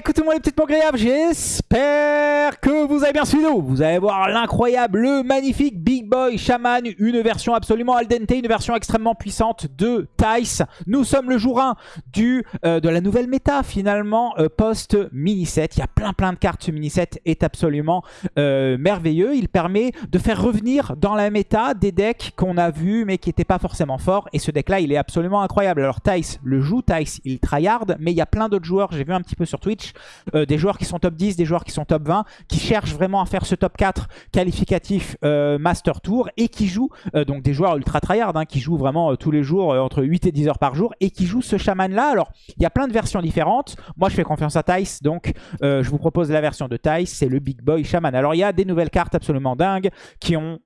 écoutez-moi les petites agréables, j'espère que vous avez bien suivi. Vous allez voir l'incroyable, le magnifique Boy Shaman, une version absolument al dente, une version extrêmement puissante de Tice. Nous sommes le jour 1 du, euh, de la nouvelle méta finalement, euh, post-mini set. Il y a plein plein de cartes, ce mini set est absolument euh, merveilleux. Il permet de faire revenir dans la méta des decks qu'on a vus mais qui n'étaient pas forcément forts. Et ce deck là, il est absolument incroyable. Alors Tice le joue, Tice il tryhard, mais il y a plein d'autres joueurs, j'ai vu un petit peu sur Twitch, des joueurs qui sont top 10, des joueurs qui sont top 20, qui cherchent vraiment à faire ce top 4 qualificatif euh, Tour et qui jouent, euh, donc des joueurs ultra tryhard, hein, qui jouent vraiment tous les jours entre 8 et 10 heures par jour et qui jouent ce chaman là. Alors il y a plein de versions différentes, moi je fais confiance à Tice, donc je vous propose la version de Tice, c'est le Big Boy Shaman. Alors il y a des nouvelles cartes absolument dingues qui ont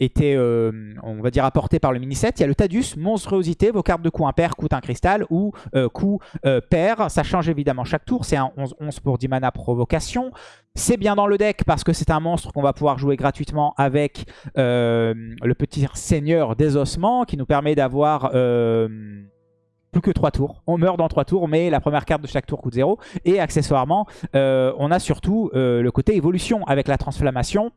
était, euh, on va dire, apporté par le mini-set. Il y a le Tadus, monstruosité, vos cartes de coup impair coûtent un cristal ou euh, coup euh, pair. Ça change évidemment chaque tour, c'est un 11-11 pour 10 mana provocation. C'est bien dans le deck parce que c'est un monstre qu'on va pouvoir jouer gratuitement avec le petit seigneur des ossements qui nous permet d'avoir plus que 3 tours. On meurt dans 3 tours, mais la première carte de chaque tour coûte 0. Et accessoirement, on a surtout le côté évolution avec la transflammation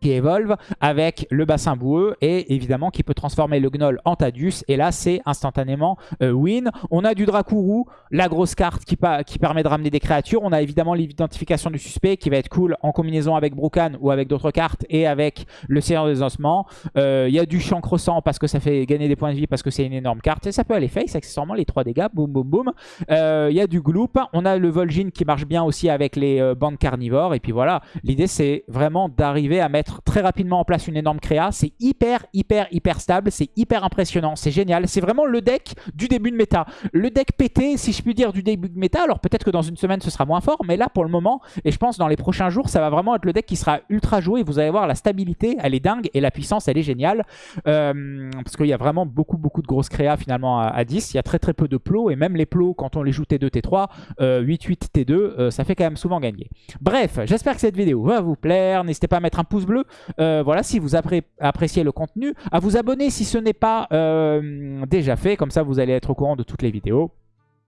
qui évolve avec le bassin boueux et évidemment qui peut transformer le gnoll en Tadus et là c'est instantanément euh, win. On a du Dracuru, la grosse carte qui, qui, permet de ramener des créatures. On a évidemment l'identification du suspect qui va être cool en combinaison avec Brukan ou avec d'autres cartes et avec le Seigneur des Ossements. Euh, il y a du chancre sang parce que ça fait gagner des points de vie parce que c'est une énorme carte et ça peut aller face accessoirement les 3 dégâts, boum boum boum. Euh, il y a du Gloop, on a le Vol'jin qui marche bien aussi avec les bandes carnivores et puis voilà, l'idée c'est vraiment d'arriver à mettre très rapidement en place une énorme créa. C'est hyper, hyper, hyper stable. C'est hyper impressionnant. C'est génial. C'est vraiment le deck du début de méta. Le deck pété, si je puis dire, du début de méta. Alors peut-être que dans une semaine, ce sera moins fort. Mais là, pour le moment, et je pense dans les prochains jours, ça va vraiment être le deck qui sera ultra joué. Vous allez voir, la stabilité, elle est dingue. Et la puissance, elle est géniale. Euh, parce qu'il y a vraiment beaucoup, beaucoup de grosses créas finalement à, 10. Il y a très, très peu de plots. Et même les plots, quand on les joue T2, T3, 8-8, T2, ça fait quand même souvent gagner. Bref, j'espère que cette vidéo va vous plaire. N'hésitez pas à mettre un pouce bleu. Euh, voilà, si vous appréciez le contenu, à vous abonner si ce n'est pas euh, déjà fait. Comme ça, vous allez être au courant de toutes les vidéos.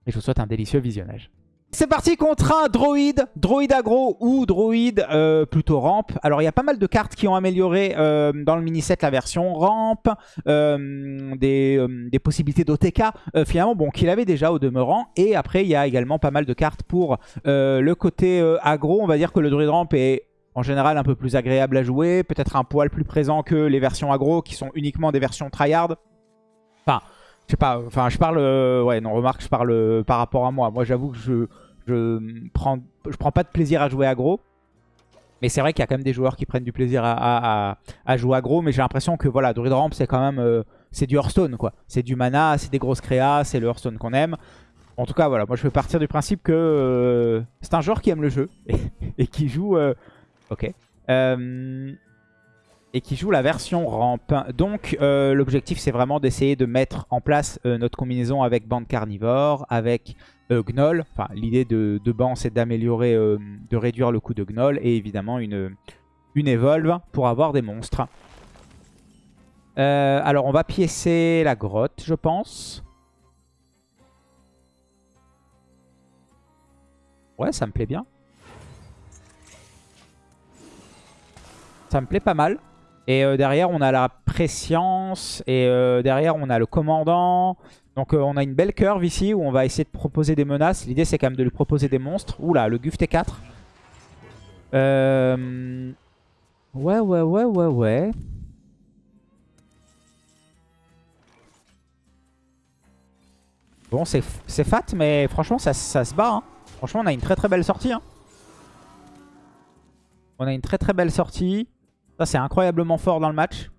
Et je vous souhaite un délicieux visionnage. C'est parti contre un droïde, droïde aggro ou droïde euh, plutôt ramp. Alors il y a pas mal de cartes qui ont amélioré dans le mini-set la version ramp, des, possibilités d'OTK finalement bon qu'il avait déjà au demeurant. Et après il y a également pas mal de cartes pour le côté aggro. On va dire que le druide ramp est en général un peu plus agréable à jouer, peut-être un poil plus présent que les versions aggro qui sont uniquement des versions tryhard. Enfin, je sais pas, enfin je parle, euh, ouais non remarque je parle euh, par rapport à moi. Moi j'avoue que je, je prends, je prends pas de plaisir à jouer aggro. Mais c'est vrai qu'il y a quand même des joueurs qui prennent du plaisir à, jouer aggro. Mais j'ai l'impression que voilà, Druid Ramp c'est quand même, euh, c'est du Hearthstone quoi. C'est du mana, c'est des grosses créas, c'est le Hearthstone qu'on aime. En tout cas voilà, moi je peux partir du principe que c'est un joueur qui aime le jeu et qui joue Ok. Euh, et qui joue la version rampe. Donc euh, l'objectif c'est vraiment d'essayer de mettre en place euh, notre combinaison avec bande carnivore, avec Gnoll. Enfin l'idée de, de ban c'est d'améliorer, de réduire le coût de Gnoll et évidemment une, une Evolve pour avoir des monstres. alors on va piécer la grotte je pense. Ouais ça me plaît bien. Ça me plaît pas mal. Et euh, derrière, on a la préscience. Et euh, derrière, on a le commandant. Donc euh, on a une belle curve ici où on va essayer de proposer des menaces. L'idée, c'est quand même de lui proposer des monstres. Oula, le Guf T4. Ouais, ouais, ouais, ouais, ouais. Bon, c'est fat, mais franchement, ça, se bat. Hein. Franchement, on a une très très belle sortie. Hein. On a une très très belle sortie. Ça, c'est incroyablement fort dans le match.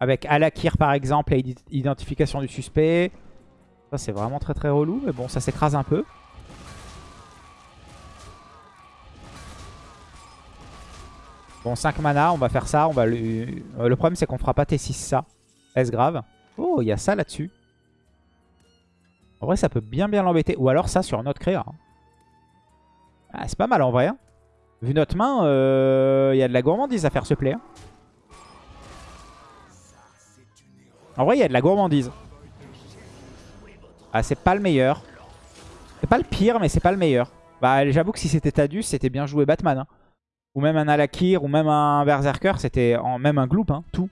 Avec Alakir, par exemple, et identification du suspect. Ça, c'est vraiment très très relou. Mais bon, ça s'écrase un peu. Bon, 5 mana, on va faire ça. On va euh, le... problème, c'est qu'on fera pas T6 ça. Est-ce grave? Oh, il y a ça là-dessus. En vrai, ça peut bien bien l'embêter. Ou alors ça sur notre créa. Hein. Ah, c'est pas mal en vrai. Hein. Vu notre main, il euh, y a de la gourmandise à faire ce play. Hein. En vrai, il y a de la gourmandise. Ah, c'est pas le meilleur. C'est pas le pire, mais c'est pas le meilleur. Bah j'avoue que si c'était Tadus, c'était bien joué Batman. hein. Ou même un Alakir, ou même un Berserker, c'était même un Gloop, hein, tout.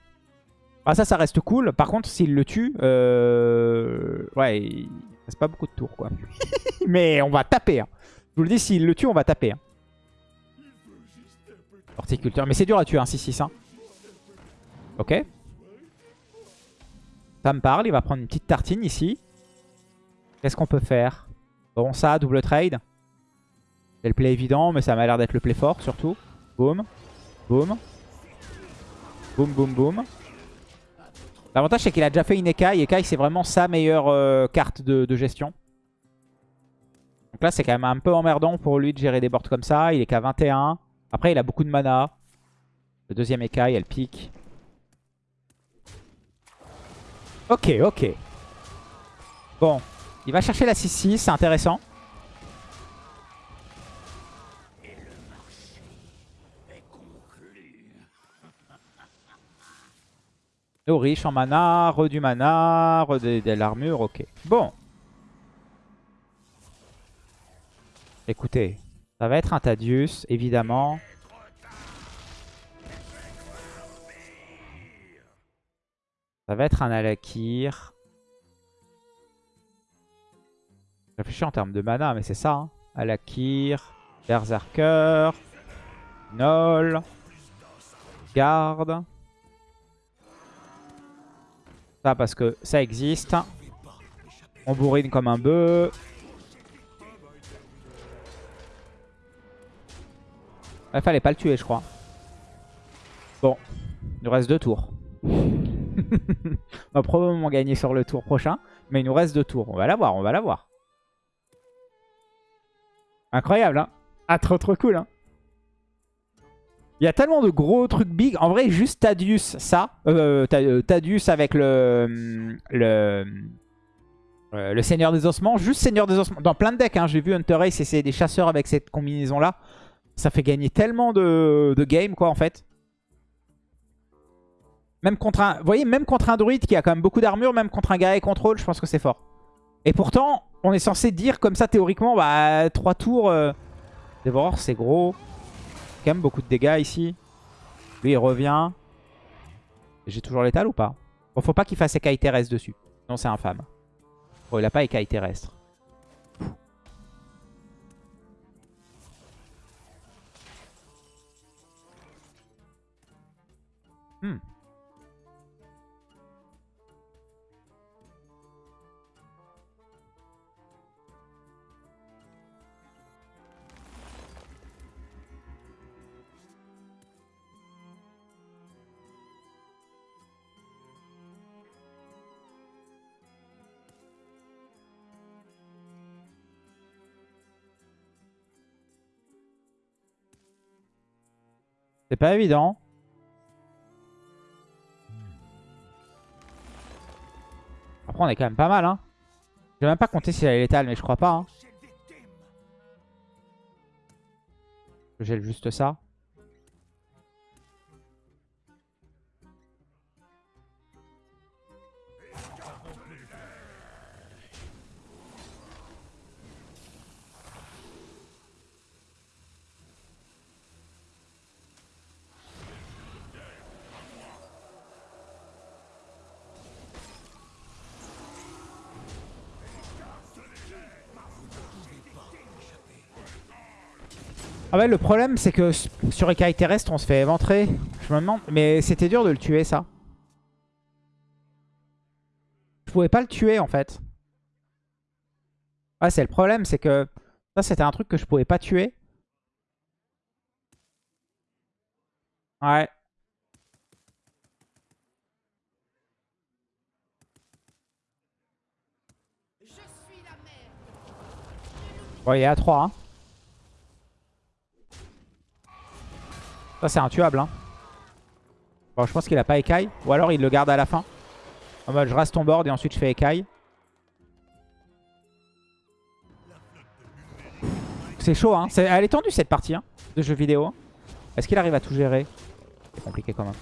Ah ça, ça reste cool. Par contre, s'il le tue, euh... ouais, il reste pas beaucoup de tours, quoi. Mais on va taper. Je vous le dis, s'il le tue, on va taper. Hein. Horticulteur. Mais c'est dur à tuer, un 6-6. Hein. Ok. Ça me parle. Il va prendre une petite tartine ici. Qu'est-ce qu'on peut faire? Bon, ça, double trade. C'est le play évident, mais ça m'a l'air d'être le play fort, surtout. Boum. Boum. Boum, boum, boum. L'avantage, c'est qu'il a déjà fait une Ekai. Ekai, c'est vraiment sa meilleure euh, carte de, de gestion. Donc là, c'est quand même un peu emmerdant pour lui de gérer des boards comme ça. Il est qu'à 21. Après, il a beaucoup de mana. Le deuxième Ekai, elle pique. Ok, ok. Bon. Il va chercher la 6-6, c'est intéressant. Oh, riche en mana, re du mana, re de, de l'armure, ok. Bon. Écoutez, ça va être un Tadius, évidemment. Ça va être un Alakir. Je réfléchis en termes de mana, mais c'est ça. Hein. Alakir, Berserker, Nol, Garde. Ça parce que ça existe. On bourrine comme un bœuf. Il fallait pas le tuer, je crois. Bon, il nous reste deux tours. on va probablement gagner sur le tour prochain. Mais il nous reste deux tours. On va l'avoir, on va l'avoir. Incroyable, hein Ah, trop trop cool, hein Il y a tellement de gros trucs big. En vrai, juste Tadius, ça. Euh, euh, Tadius avec le... Le... euh, le Seigneur des Ossements. Juste Seigneur des Ossements. Dans plein de decks, hein, j'ai vu Hunter Ace essayer des chasseurs avec cette combinaison-là. Ça fait gagner tellement de, de games, quoi, en fait. Même contre un... Vous voyez, même contre un druide qui a quand même beaucoup d'armure, même contre un guerrier contrôle, je pense que c'est fort. Et pourtant, on est censé dire comme ça, théoriquement, bah, 3 tours... Euh... C'est gros. Quand même beaucoup de dégâts ici. Lui, il revient. J'ai toujours l'étal ou pas? Bon, faut pas qu'il fasse écaille terrestre dessus. Sinon, c'est infâme. Bon, il a pas écaille terrestre. C'est pas évident. Après, on est quand même pas mal. Hein. Je vais même pas compter s'il a létal, mais je crois pas. Hein. Je gèle juste ça. Ah ouais, le problème, c'est que sur écaille terrestre, on se fait éventrer. Je me demande... Mais c'était dur de le tuer, ça. Je pouvais pas le tuer, en fait. Ouais, c'est le problème, c'est que... Ça, c'était un truc que je pouvais pas tuer. Ouais. Bon, il est à 3, hein. Ça, c'est intuable. Hein. Bon, je pense qu'il a pas écaille. Ou alors, il le garde à la fin. En mode, je reste ton board et ensuite, je fais écaille. C'est chaud, hein. Elle est tendue, cette partie hein, de jeu vidéo. hein. Est-ce qu'il arrive à tout gérer? C'est compliqué quand même.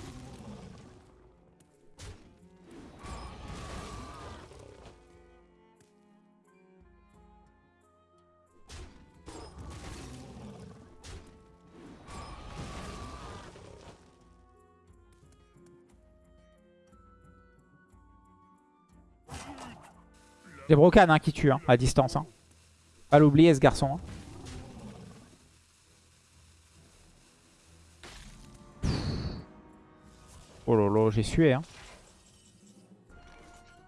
C'est Brocan hein, qui tue, hein, à distance. Hein. Pas l'oublier ce garçon. Oh là, j'ai sué. Hein.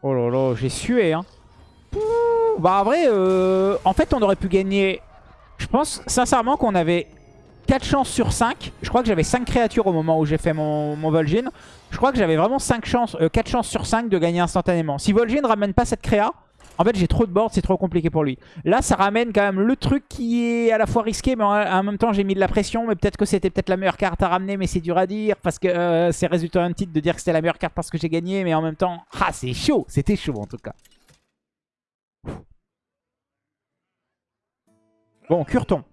Oh là, j'ai sué. Bah en vrai, euh, en fait on aurait pu gagner... Je pense sincèrement qu'on avait 4 chances sur 5. Je crois que j'avais 5 créatures au moment où j'ai fait mon, mon Vol'jin. Je crois que j'avais vraiment 5 chances, euh, 4 chances sur 5 de gagner instantanément. Si Vol'jin ramène pas cette créa, en fait j'ai trop de board, c'est trop compliqué pour lui. Là ça ramène quand même le truc qui est à la fois risqué, mais en, même temps j'ai mis de la pression. Mais peut-être que c'était peut-être la meilleure carte à ramener, mais c'est dur à dire. Parce que euh, c'est résultat un titre de dire que c'était la meilleure carte parce que j'ai gagné. Mais en même temps, ah c'est chaud, c'était chaud en tout cas. Bon, Curton.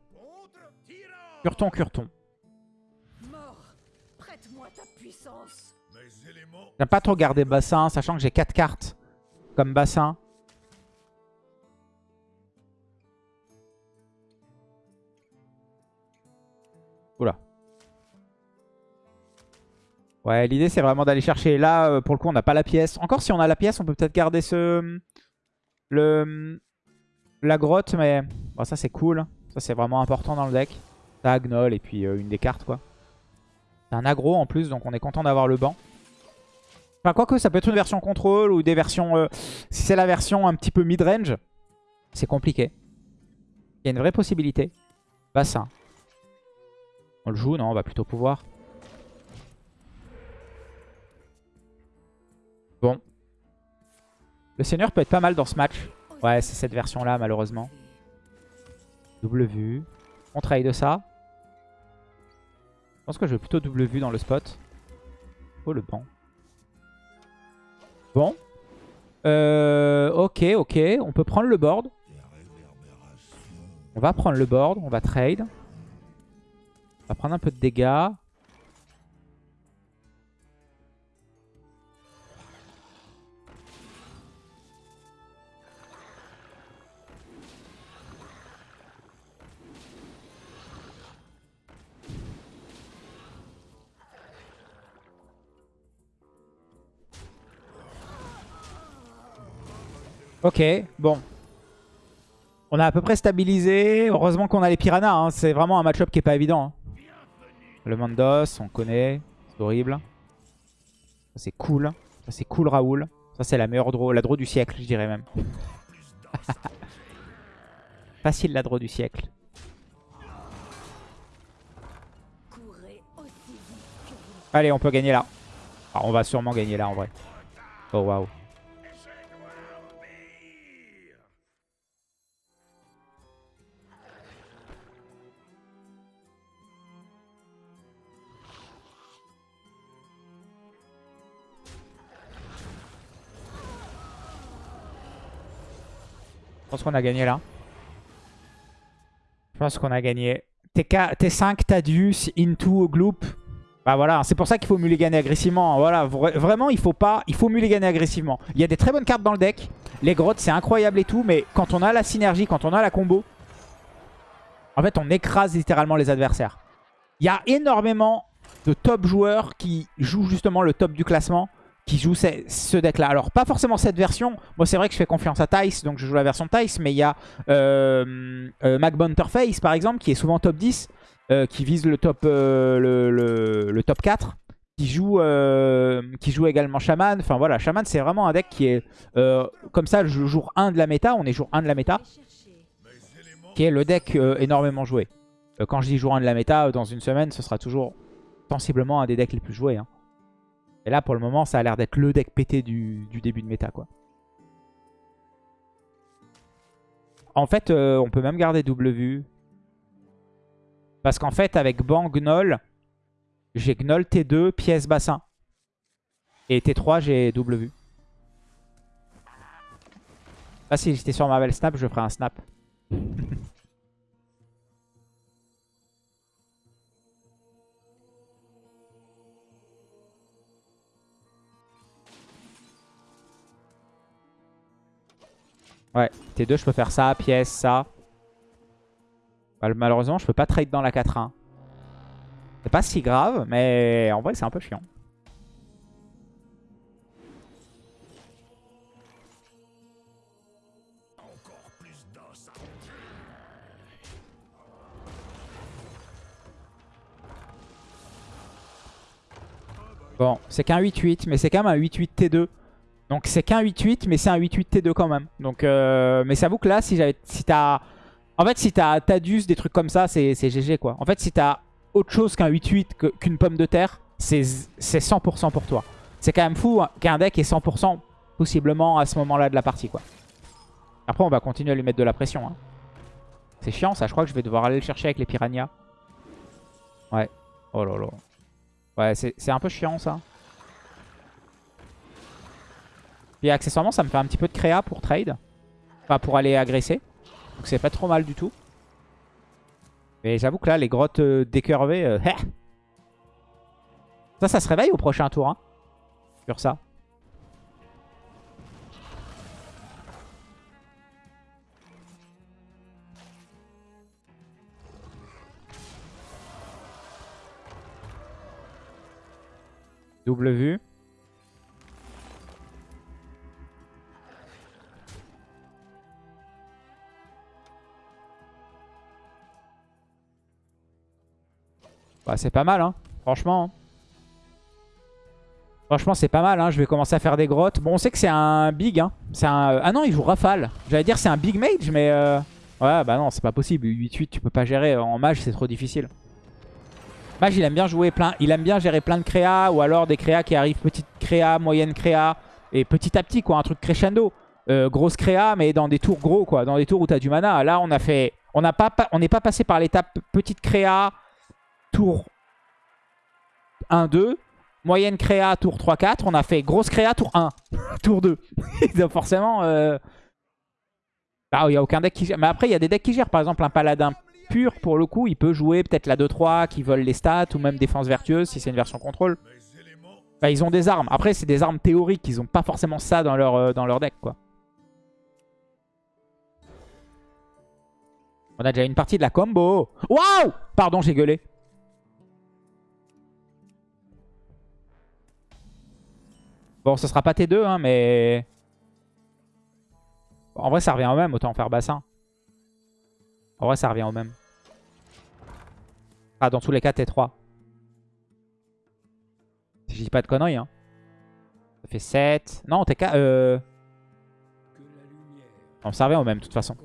Curton, Curton. J'aime pas trop garder bassin, sachant que j'ai 4 cartes comme bassin. Oula. Ouais, l'idée c'est vraiment d'aller chercher. Là, euh, pour le coup, on n'a pas la pièce. Encore si on a la pièce, on peut peut-être garder ce... Le... La grotte, mais... Bon, ça c'est cool. Ça c'est vraiment important dans le deck. Ça, Gnoll et puis euh, une des cartes, quoi. C'est un aggro en plus, donc on est content d'avoir le banc. Enfin, quoique, ça peut être une version contrôle ou des versions... euh, si c'est la version un petit peu mid-range, c'est compliqué. Il y a une vraie possibilité. Bassin. On le joue Non, on va plutôt pouvoir. Bon. Le seigneur peut être pas mal dans ce match. Ouais, c'est cette version-là, malheureusement. Double vue. On trade de ça. Je pense que je vais plutôt double vue dans le spot. Oh, le banc. Bon. Euh, ok, ok. On peut prendre le board. On va prendre le board. On va trade. Va prendre un peu de dégâts. Ok, bon. On a à peu près stabilisé. Heureusement qu'on a les piranhas. hein. C'est vraiment un match-up qui est pas évident. hein. Le Mandos, on connaît. C'est horrible. Ça c'est cool. Ça c'est cool Raoul. Ça c'est la meilleure draw. La draw du siècle, je dirais même. Facile la draw du siècle. Allez, on peut gagner là. Ah, on va sûrement gagner là en vrai. Oh waouh. Je pense qu'on a gagné là. Je pense qu'on a gagné. TK, T5, Tadius, Into, Gloop. Bah voilà, c'est pour ça qu'il faut mulliganer agressivement. Voilà, vra- vraiment, il faut pas, il faut mulliganer agressivement. Il y a des très bonnes cartes dans le deck. Les grottes, c'est incroyable et tout, mais quand on a la synergie, quand on a la combo, en fait, on écrase littéralement les adversaires. Il y a énormément de top joueurs qui jouent justement le top du classement, qui jouent ce, deck-là. Alors, pas forcément cette version. Moi, c'est vrai que je fais confiance à Tice, donc je joue la version Tice, mais il y a euh, euh, par exemple, qui est souvent top 10, euh, qui vise le top, euh, le, le- le top 4, qui joue, euh, qui joue également Shaman. Enfin voilà, Shaman, c'est vraiment un deck qui est euh, comme ça, le jour 1 de la méta, on est jour 1 de la méta, qui est le deck euh, énormément joué. Euh, quand je dis jour 1 de la méta, euh, dans une semaine, ce sera toujours sensiblement un des decks les plus joués. hein. Et là, pour le moment, ça a l'air d'être le deck pété du, début de méta. quoi. En fait, euh, on peut même garder double vue. Parce qu'en fait, avec Ban Gnoll, j'ai Gnoll T2, pièce bassin. Et T3, j'ai double vue. Là, si j'étais sur Marvel Snap, je ferais un snap. Ouais, T2, je peux faire ça, pièce, ça. Mal- Malheureusement, je peux pas trade dans la 4-1. C'est pas si grave, mais en vrai, c'est un peu chiant. Bon, c'est qu'un 8-8, mais c'est quand même un 8-8 T2. Donc c'est qu'un 8-8, mais c'est un 8-8 T2 quand même. Donc, euh, mais j'avoue que là, si si t'as, en fait, si t'as Tadus, des trucs comme ça, c'est GG quoi. En fait, si t'as autre chose qu'un 8-8, qu'une pomme de terre, c'est 100% pour toi. C'est quand même fou hein, qu'un deck ait 100% possiblement à ce moment-là de la partie quoi. Après, on va continuer à lui mettre de la pression. Hein. C'est chiant ça, je crois que je vais devoir aller le chercher avec les piranhas. Ouais. Oh là là. Ouais, c'est un peu chiant ça. Puis accessoirement, ça me fait un petit peu de créa pour trade. Enfin, pour aller agresser. Donc c'est pas trop mal du tout. Mais j'avoue que là, les grottes euh, décurvées... Euh, ça, ça se réveille au prochain tour. Hein, sur ça. Double vue. Bah, c'est pas mal, hein. Franchement. Franchement, c'est pas mal. Hein. Je vais commencer à faire des grottes. Bon, on sait que c'est un big. Hein. Un... Euh, ah non, il joue rafale. J'allais dire c'est un big mage, mais... Euh... Ouais, bah non, c'est pas possible. 8-8, tu peux pas gérer. En mage, c'est trop difficile. Mage, il aime bien jouer plein... Il aime bien gérer plein de créas. Ou alors des créas qui arrivent petite créa, moyenne créa. Et petit à petit, quoi. Un truc crescendo. Euh, grosse créa, mais dans des tours gros, quoi. Dans des tours où t'as du mana. Là, on a fait... On n'est pas passé par l'étape petite créa tour 1-2. Moyenne créa, tour 3-4. On a fait grosse créa, tour 1. tour 2. Donc forcément... Euh... Ah, il n'y a aucun deck qui gère. Mais après, il y a des decks qui gèrent. Par exemple, un paladin pur, pour le coup, il peut jouer peut-être la 2-3 qui veulent les stats ou même défense vertueuse si c'est une version contrôle. Bah, ils ont des armes. Après, c'est des armes théoriques. Ils n'ont pas forcément ça dans leur, euh, dans leur deck, quoi. On a déjà une partie de la combo. Waouh Pardon, j'ai gueulé. Bon, ce sera pas T2, hein, mais... En vrai, ça revient au même, autant faire bassin. En vrai, ça revient au même. Ah, dans tous les cas, T3. Si je dis pas de conneries, hein. Ça fait 7. Non, T4... Euh... On ça revient au même, de toute façon.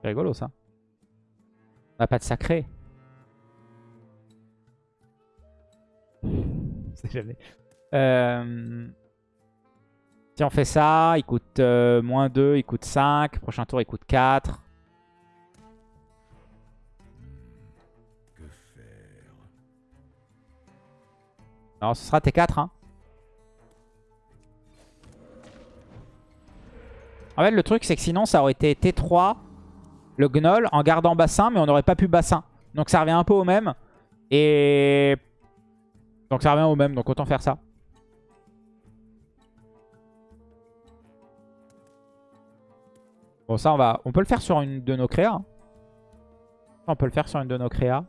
C'est rigolo, ça. On a pas de sacré. jamais. Euh, si on fait ça, il coûte euh, moins 2, il coûte 5. Prochain tour, il coûte 4. Que faire? Non, ce sera T4. Hein. En fait, le truc, c'est que sinon, ça aurait été T3, le Gnoll, en gardant bassin, mais on n'aurait pas pu bassin. Donc ça revient un peu au même. Et donc ça revient au même, donc autant faire ça. Bon ça on va, on peut le faire sur une de nos créas. On peut le faire sur une de nos créas.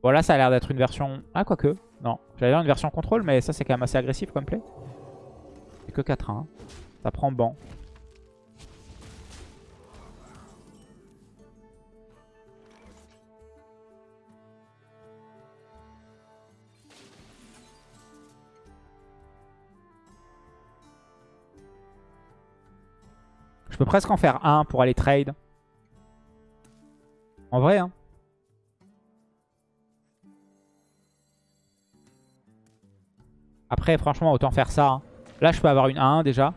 Bon là ça a l'air d'être une version... Ah quoique, non. J'allais dire une version contrôle mais ça c'est quand même assez agressif comme play. C'est que 4-1. Hein. Ça prend banc. Je peux presque en faire un pour aller trade. En vrai, hein. Après, franchement, autant faire ça. Hein. Là, je peux avoir une 1 déjà.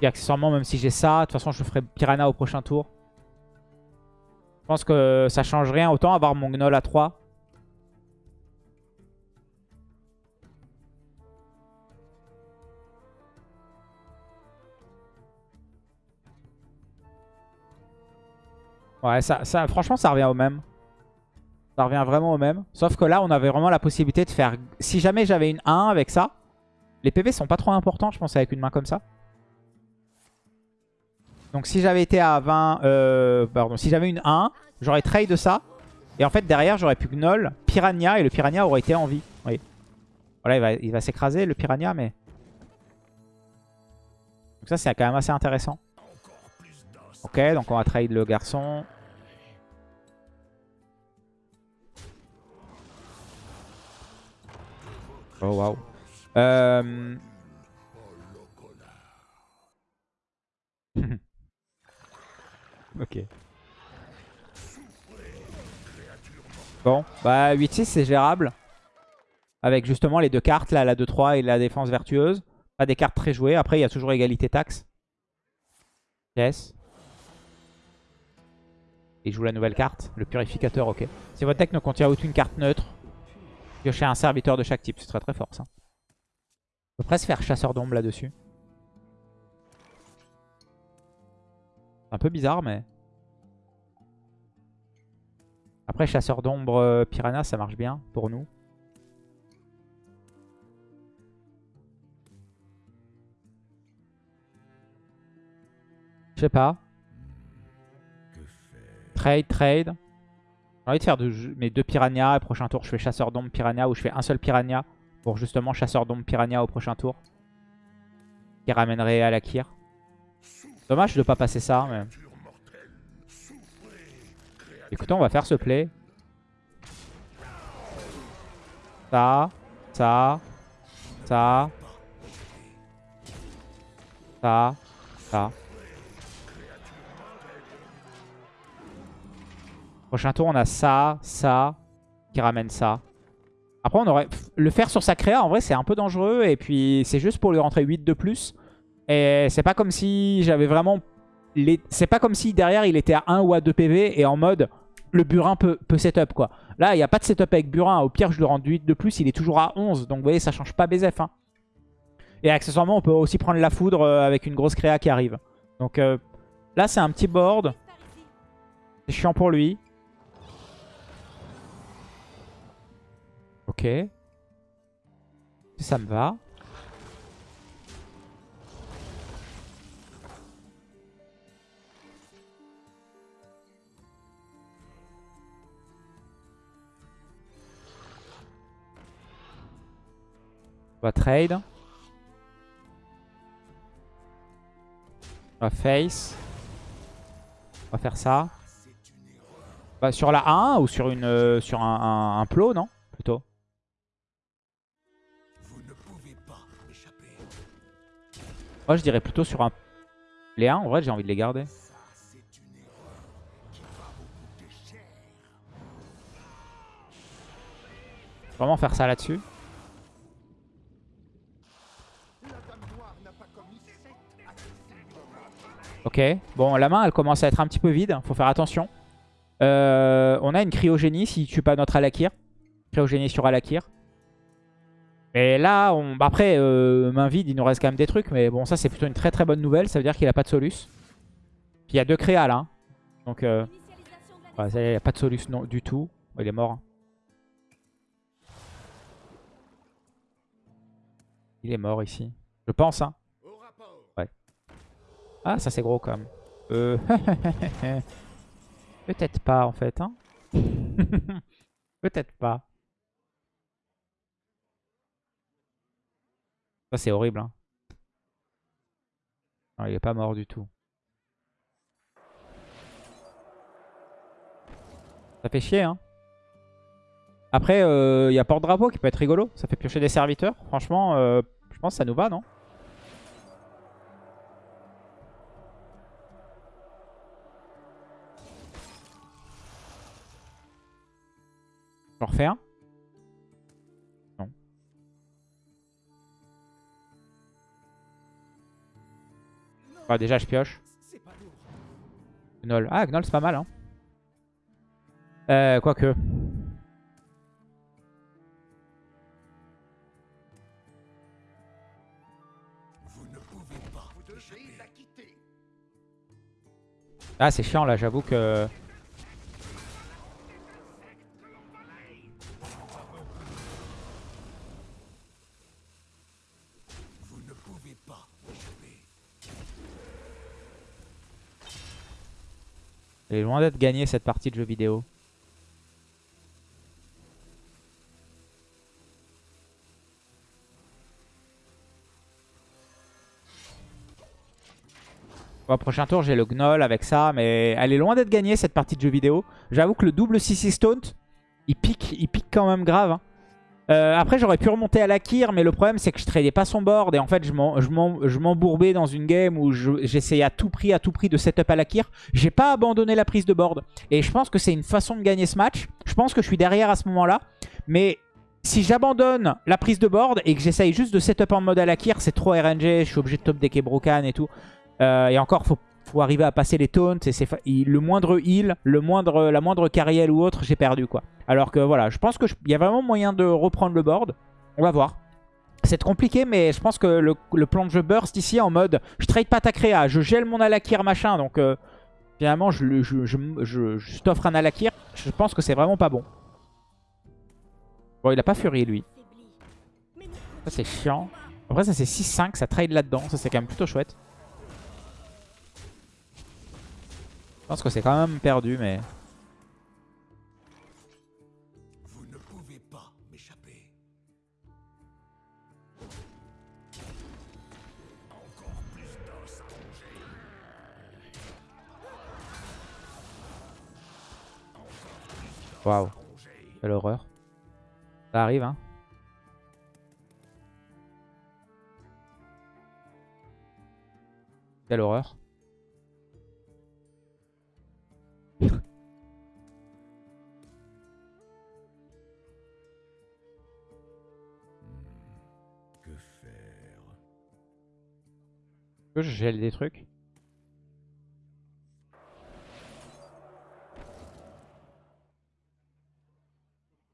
Et accessoirement, même si j'ai ça, de toute façon, je ferai Piranha au prochain tour. Je pense que ça change rien. Autant avoir mon Gnoll à 3. Ouais, ça, franchement, ça revient au même. Ça revient vraiment au même. Sauf que là, on avait vraiment la possibilité de faire... Si jamais j'avais une 1 avec ça, les PV sont pas trop importants, je pense, avec une main comme ça. Donc si j'avais été à 20... Euh, pardon, si j'avais une 1, j'aurais trade ça. Et en fait, derrière, j'aurais pu Gnoll, Piranha, et le Piranha aurait été en vie. Voilà, Voilà, il va, il va s'écraser le piranha, mais... Donc ça, c'est quand même assez intéressant. Ok, donc on va trade le garçon. Oh, waouh. Euh... ok. Bon, bah 8-6 c'est gérable. Avec justement les deux cartes, là, la 2-3 et la défense vertueuse. Pas des cartes très jouées. Après, il y a toujours égalité taxe. Yes. Il joue la nouvelle carte, le purificateur, ok. Si votre deck ne contient aucune carte neutre, piochez un serviteur de chaque type. C'est très très fort ça. On peut presque faire chasseur d'ombre là-dessus. C'est un peu bizarre, mais... Après, chasseur d'ombre euh, piranha, ça marche bien pour nous. Je sais pas. Trade, trade. J'ai envie de faire mes deux piranhas. Prochain tour, je fais chasseur d'ombre piranha ou je fais un seul piranha pour justement chasseur d'ombre piranha au prochain tour. Qui ramènerait à la Kir. Dommage de pas passer ça. Mais... Écoutez, on va faire ce play. Ça, ça, ça, ça, ça. Prochain tour, on a ça, ça, qui ramène ça. Après, on aurait... Le faire sur sa créa, en vrai, c'est un peu dangereux. Et puis, c'est juste pour lui rentrer 8 de plus. Et c'est pas comme si j'avais vraiment... Les... C'est pas comme si derrière, il était à 1 ou à 2 PV et en mode, le burin peut, peut setup, quoi. Là, il n'y a pas de setup avec burin. Au pire, je lui rends 8 de plus. Il est toujours à 11. Donc, vous voyez, ça change pas BZF. Hein. Et accessoirement, on peut aussi prendre la foudre euh, avec une grosse créa qui arrive. Donc, euh, là, c'est un petit board. C'est chiant pour lui. Ok. Ça me va. On va trade. On va face. On va faire ça. Bah, sur la 1 ou sur une euh, sur un, un, un plot, non? Moi, je dirais plutôt sur un... Les 1, en vrai, j'ai envie de les garder. Vraiment faire ça là-dessus. Ok. Bon, la main, elle commence à être un petit peu vide. Faut faire attention. Euh, on a une cryogénie si tu tue pas notre Alakir. Cryogénie sur Alakir. Et là, on... Bah, après, euh, main vide, il nous reste quand même des trucs. Mais bon, ça, c'est plutôt une très très bonne nouvelle. Ça veut dire qu'il a pas de Solus. Puis il y a deux créas là. Hein. Donc, euh... il n'y a pas de Solus non, du tout. Il est mort. Hein. Il est mort ici. Je pense, hein. Ouais. Ah, ça c'est gros quand même. Euh... Peut-être pas en fait, hein. Peut-être pas. Ça, c'est horrible. Hein. Non, il est pas mort du tout. Ça fait chier, hein. Après, il euh, y a porte-drapeau qui peut être rigolo. Ça fait piocher des serviteurs. Franchement, euh, je pense que ça nous va, non? J'en refais Ah, déjà, je pioche. Gnoll. Ah, Gnoll, c'est pas mal. Hein. Euh, quoique. Ah, c'est chiant là, j'avoue que... Elle est loin d'être gagnée cette partie de jeu vidéo. Au prochain tour, j'ai le Gnoll avec ça, mais elle est loin d'être gagnée cette partie de jeu vidéo. J'avoue que le double 6 Stone, il pique, il pique quand même grave. Hein. Euh, après, j'aurais pu remonter à la Kyr, mais le problème, c'est que je tradais pas son board. Et en fait, je m'embourbais dans une game où je- j'essayais à tout prix, à tout prix de setup à la Kyr. J'ai pas abandonné la prise de board. Et je pense que c'est une façon de gagner ce match. Je pense que je suis derrière à ce moment-là. Mais si j'abandonne la prise de board et que j'essaye juste de setup en mode à la Kyr, c'est trop RNG. Je suis obligé de top decker Brokan et tout. Euh, et encore, faut, faut arriver à passer les taunts. Et le moindre heal, la moindre carrière ou autre, j'ai perdu quoi. Alors que voilà, je pense qu'il y a vraiment moyen de reprendre le board. On va voir. C'est compliqué, mais je pense que le, plan de jeu burst ici en mode je trade pas ta créa, je gèle mon Alakir machin. Donc euh, finalement, je, je, t'offre un Alakir. Je pense que c'est vraiment pas bon. Bon, il a pas Fury lui. Ça c'est chiant. Après ça c'est 6-5, ça trade là-dedans. Ça c'est quand même plutôt chouette. Je pense que c'est quand même perdu, mais... Vous ne pouvez pas m'échapper. Encore plus d'os à ronger. Waouh. Quelle horreur. Ça arrive, hein. Quelle horreur. Que faire? Que je gèle des trucs?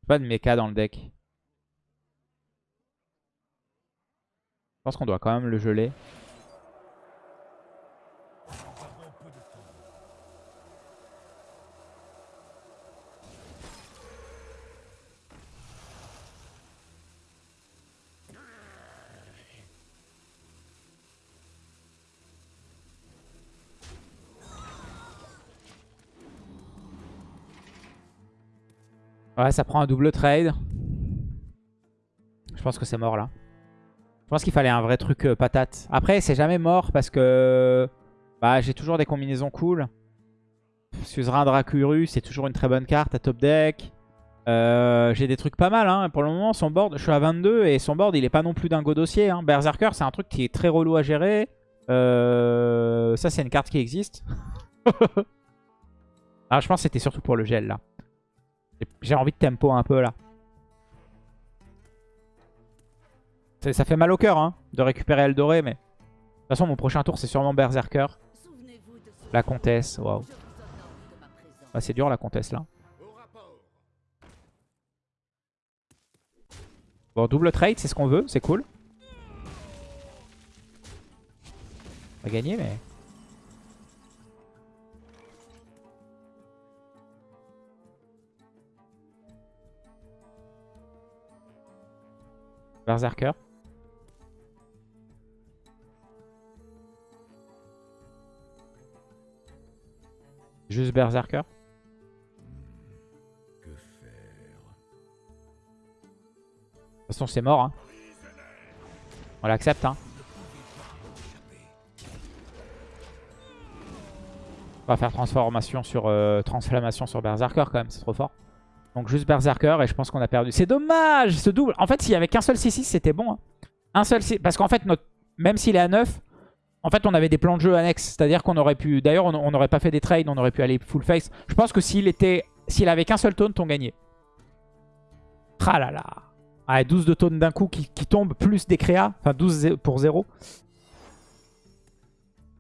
Pas de mecha dans le deck. Je pense qu'on doit quand même le geler. Ouais, ça prend un double trade. Je pense que c'est mort là. Je pense qu'il fallait un vrai truc euh, patate. Après, c'est jamais mort parce que bah, j'ai toujours des combinaisons cool. Suzerain Dracuru, c'est toujours une très bonne carte à top deck. Euh, j'ai des trucs pas mal. Hein. Pour le moment, son board, je suis à 22 et son board, il est pas non plus d'un go dossier. Hein. Berserker, c'est un truc qui est très relou à gérer. Euh, ça, c'est une carte qui existe. ah, je pense que c'était surtout pour le gel là. J'ai envie de tempo un peu là. Ça, fait mal au cœur hein, de récupérer Eldoré, mais... De toute façon, mon prochain tour, c'est sûrement Berserker. La comtesse, waouh. c'est dur la comtesse là. Bon, double trade, c'est ce qu'on veut, c'est cool. On va gagner, mais... Berserker. Juste Berserker. Que faire? De toute façon, c'est mort. Hein. On l'accepte. Hein. On va faire transformation sur euh, transflammation sur Berserker quand même, c'est trop fort. Donc juste Berserker et je pense qu'on a perdu. C'est dommage ce double. En fait, s'il y avait qu'un seul 6-6, c'était bon. hein. Un seul 6 Parce qu'en fait, notre... même s'il est à 9, en fait, on avait des plans de jeu annexes. C'est-à-dire qu'on aurait pu... D'ailleurs, on n'aurait pas fait des trades, on aurait pu aller full face. Je pense que s'il était... S'il avait qu'un seul taunt, on gagnait. Là. Ah, 12 de taunt d'un coup qui, qui tombe, plus des créas. Enfin, 12 zé- pour 0.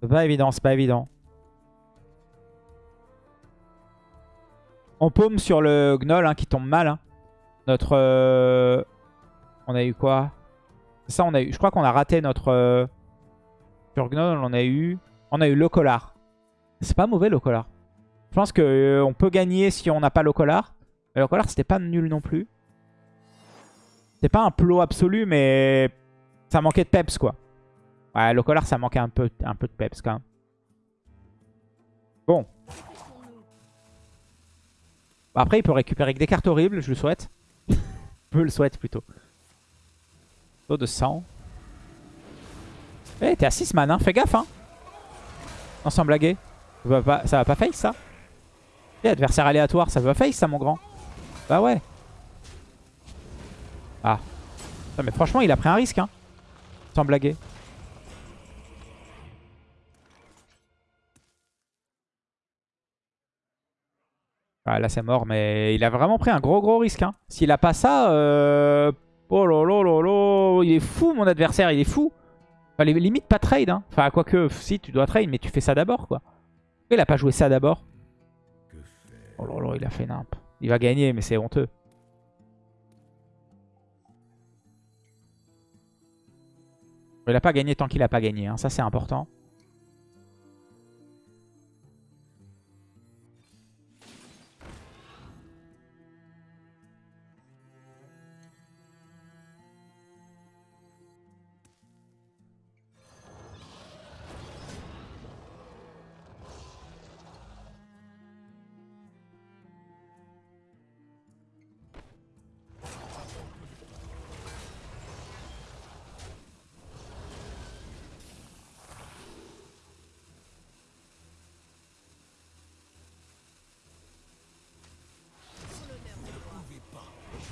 C'est pas évident, c'est pas évident. On paume sur le gnoll hein, qui tombe mal. hein. Notre... euh, On a eu quoi? Ça, on a eu... Je crois qu'on a raté notre... euh, Sur gnoll, on a eu... On a eu le collar. C'est pas mauvais le collar. Je pense qu'on peut gagner si on n'a pas le collar. Mais le collar, c'était pas nul non plus. C'était pas un plot absolu, mais ça manquait de peps, quoi. Ouais, le collar, ça manquait un peu, un peu de peps, quand même. Bon. Bah, Après, il peut récupérer que des cartes horribles, je le souhaite. je le souhaite, plutôt. Taux de 100. Eh, t'es à 6 man, hein. Fais gaffe, hein. Non, sans blaguer. Ça va pas, ça va pas face ça Eh, adversaire aléatoire, ça va face ça mon grand Bah ouais. Ah. Non, mais franchement, il a pris un risque, hein. Sans blaguer. Ah, là, c'est mort, mais il a vraiment pris un gros gros risque. Hein. S'il a pas ça, euh... oh là il est fou mon adversaire, il est fou. Enfin, les limites pas trade. Hein. Enfin, quoique, si tu dois trade, mais tu fais ça d'abord quoi. Il a pas joué ça d'abord. Oh là, il a fait nimp. Il va gagner, mais c'est honteux. Il a pas gagné tant qu'il a pas gagné, hein. ça c'est important.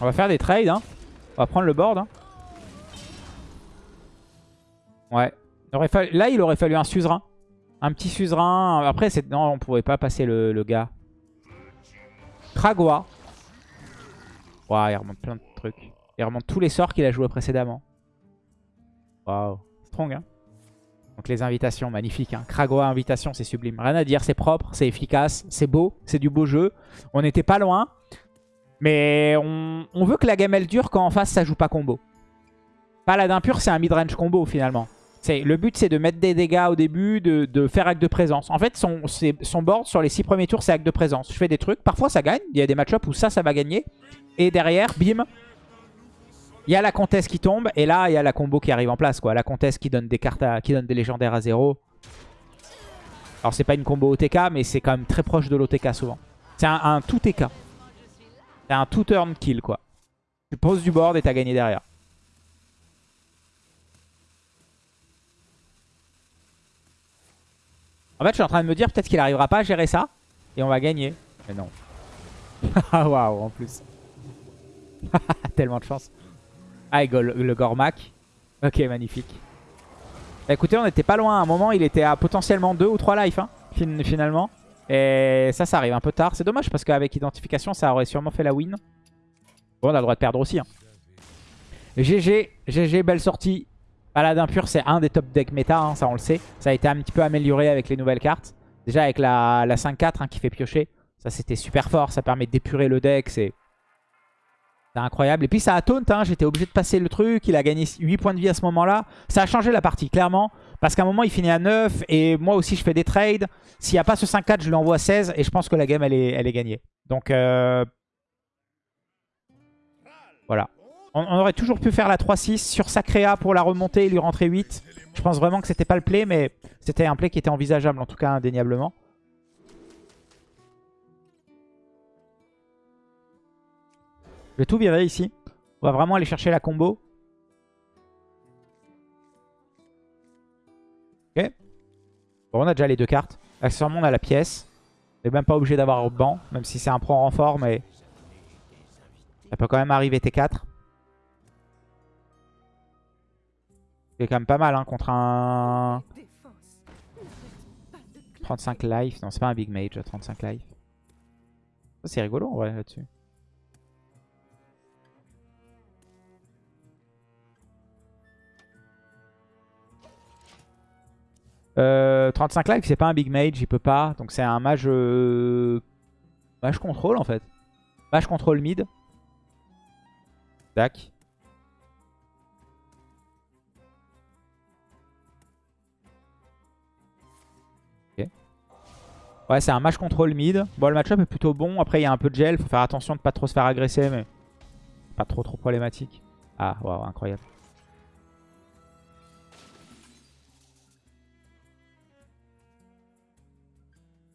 On va faire des trades. Hein. On va prendre le board. hein. Ouais. Il aurait fallu- Là, il aurait fallu un suzerain. Un petit suzerain. Après, c'est- non, on pouvait pas passer le, gars. Kragua. Waouh, il remonte plein de trucs. Il remonte tous les sorts qu'il a joués précédemment. Waouh. Strong, hein. Donc les invitations, magnifiques. Hein. Invitation, c'est sublime. Rien à dire, c'est propre, c'est efficace, c'est beau, c'est du beau jeu. On n'était pas loin. Mais on, veut que la game elle dure quand en face ça joue pas combo. Paladin pur c'est un mid-range combo finalement. Le but c'est de mettre des dégâts au début, de, faire acte de présence. En fait son, son board sur les 6 premiers tours c'est acte de présence. Je fais des trucs, parfois ça gagne, il y a des match-ups où ça ça va gagner. Et derrière, bim, il y a la comtesse qui tombe et là il y a la combo qui arrive en place. quoi. La comtesse qui donne des cartes qui donne des légendaires à 0. Alors c'est pas une combo OTK mais c'est quand même très proche de l'OTK souvent. C'est un, un tout TK. C'est un tout turn kill quoi. Tu poses du board et t'as gagné derrière. En fait, je suis en train de me dire peut-être qu'il arrivera pas à gérer ça. Et on va gagner. Mais non. Ah waouh, en plus. Tellement de chance. Ah, le, Gormak. Ok, magnifique. Bah, écoutez, on était pas loin. À un moment, il était à potentiellement 2 ou 3 life hein, fin- finalement. Et ça, ça arrive un peu tard. C'est dommage parce qu'avec identification, ça aurait sûrement fait la win. Bon, on a le droit de perdre aussi. hein. GG, GG, belle sortie. Paladin pur, c'est un des top decks méta, hein, ça on le sait. Ça a été un petit peu amélioré avec les nouvelles cartes. Déjà avec la, la 5-4 hein, qui fait piocher. Ça c'était super fort, ça permet d'épurer le deck, c'est incroyable. Et puis ça a taunt, j'étais obligé de passer le truc. Il a gagné 8 points de vie à ce moment-là. Ça a changé la partie, clairement. Parce qu'à un moment, il finit à 9. Et moi aussi, je fais des trades. S'il n'y a pas ce 5-4, je lui envoie 16. Et je pense que la game, elle est, gagnée. Donc, euh, voilà. On, aurait toujours pu faire la 3-6 sur Sacrea pour la remonter et lui rentrer 8. Je pense vraiment que c'était pas le play, mais c'était un play qui était envisageable, en tout cas, indéniablement. Je vais tout virer ici. On va vraiment aller chercher la combo. Ok. Bon, on a déjà les deux cartes. Accessoirement, on a la pièce. On n'est même pas obligé d'avoir banc, même si c'est un pro renfort, mais ça peut quand même arriver T4. C'est quand même pas mal hein, contre un 35 life. Non, c'est pas un big mage, 35 life. C'est rigolo en vrai là-dessus. Euh, 35 life, c'est pas un big mage, il peut pas. Donc c'est un mage... euh, Mage contrôle en fait. Mage contrôle mid. Tac. Ok. Ouais, c'est un mage contrôle mid. Bon, le match-up est plutôt bon. Après, il y a un peu de gel. Faut faire attention de pas trop se faire agresser, mais pas trop trop problématique. Ah, waouh, incroyable.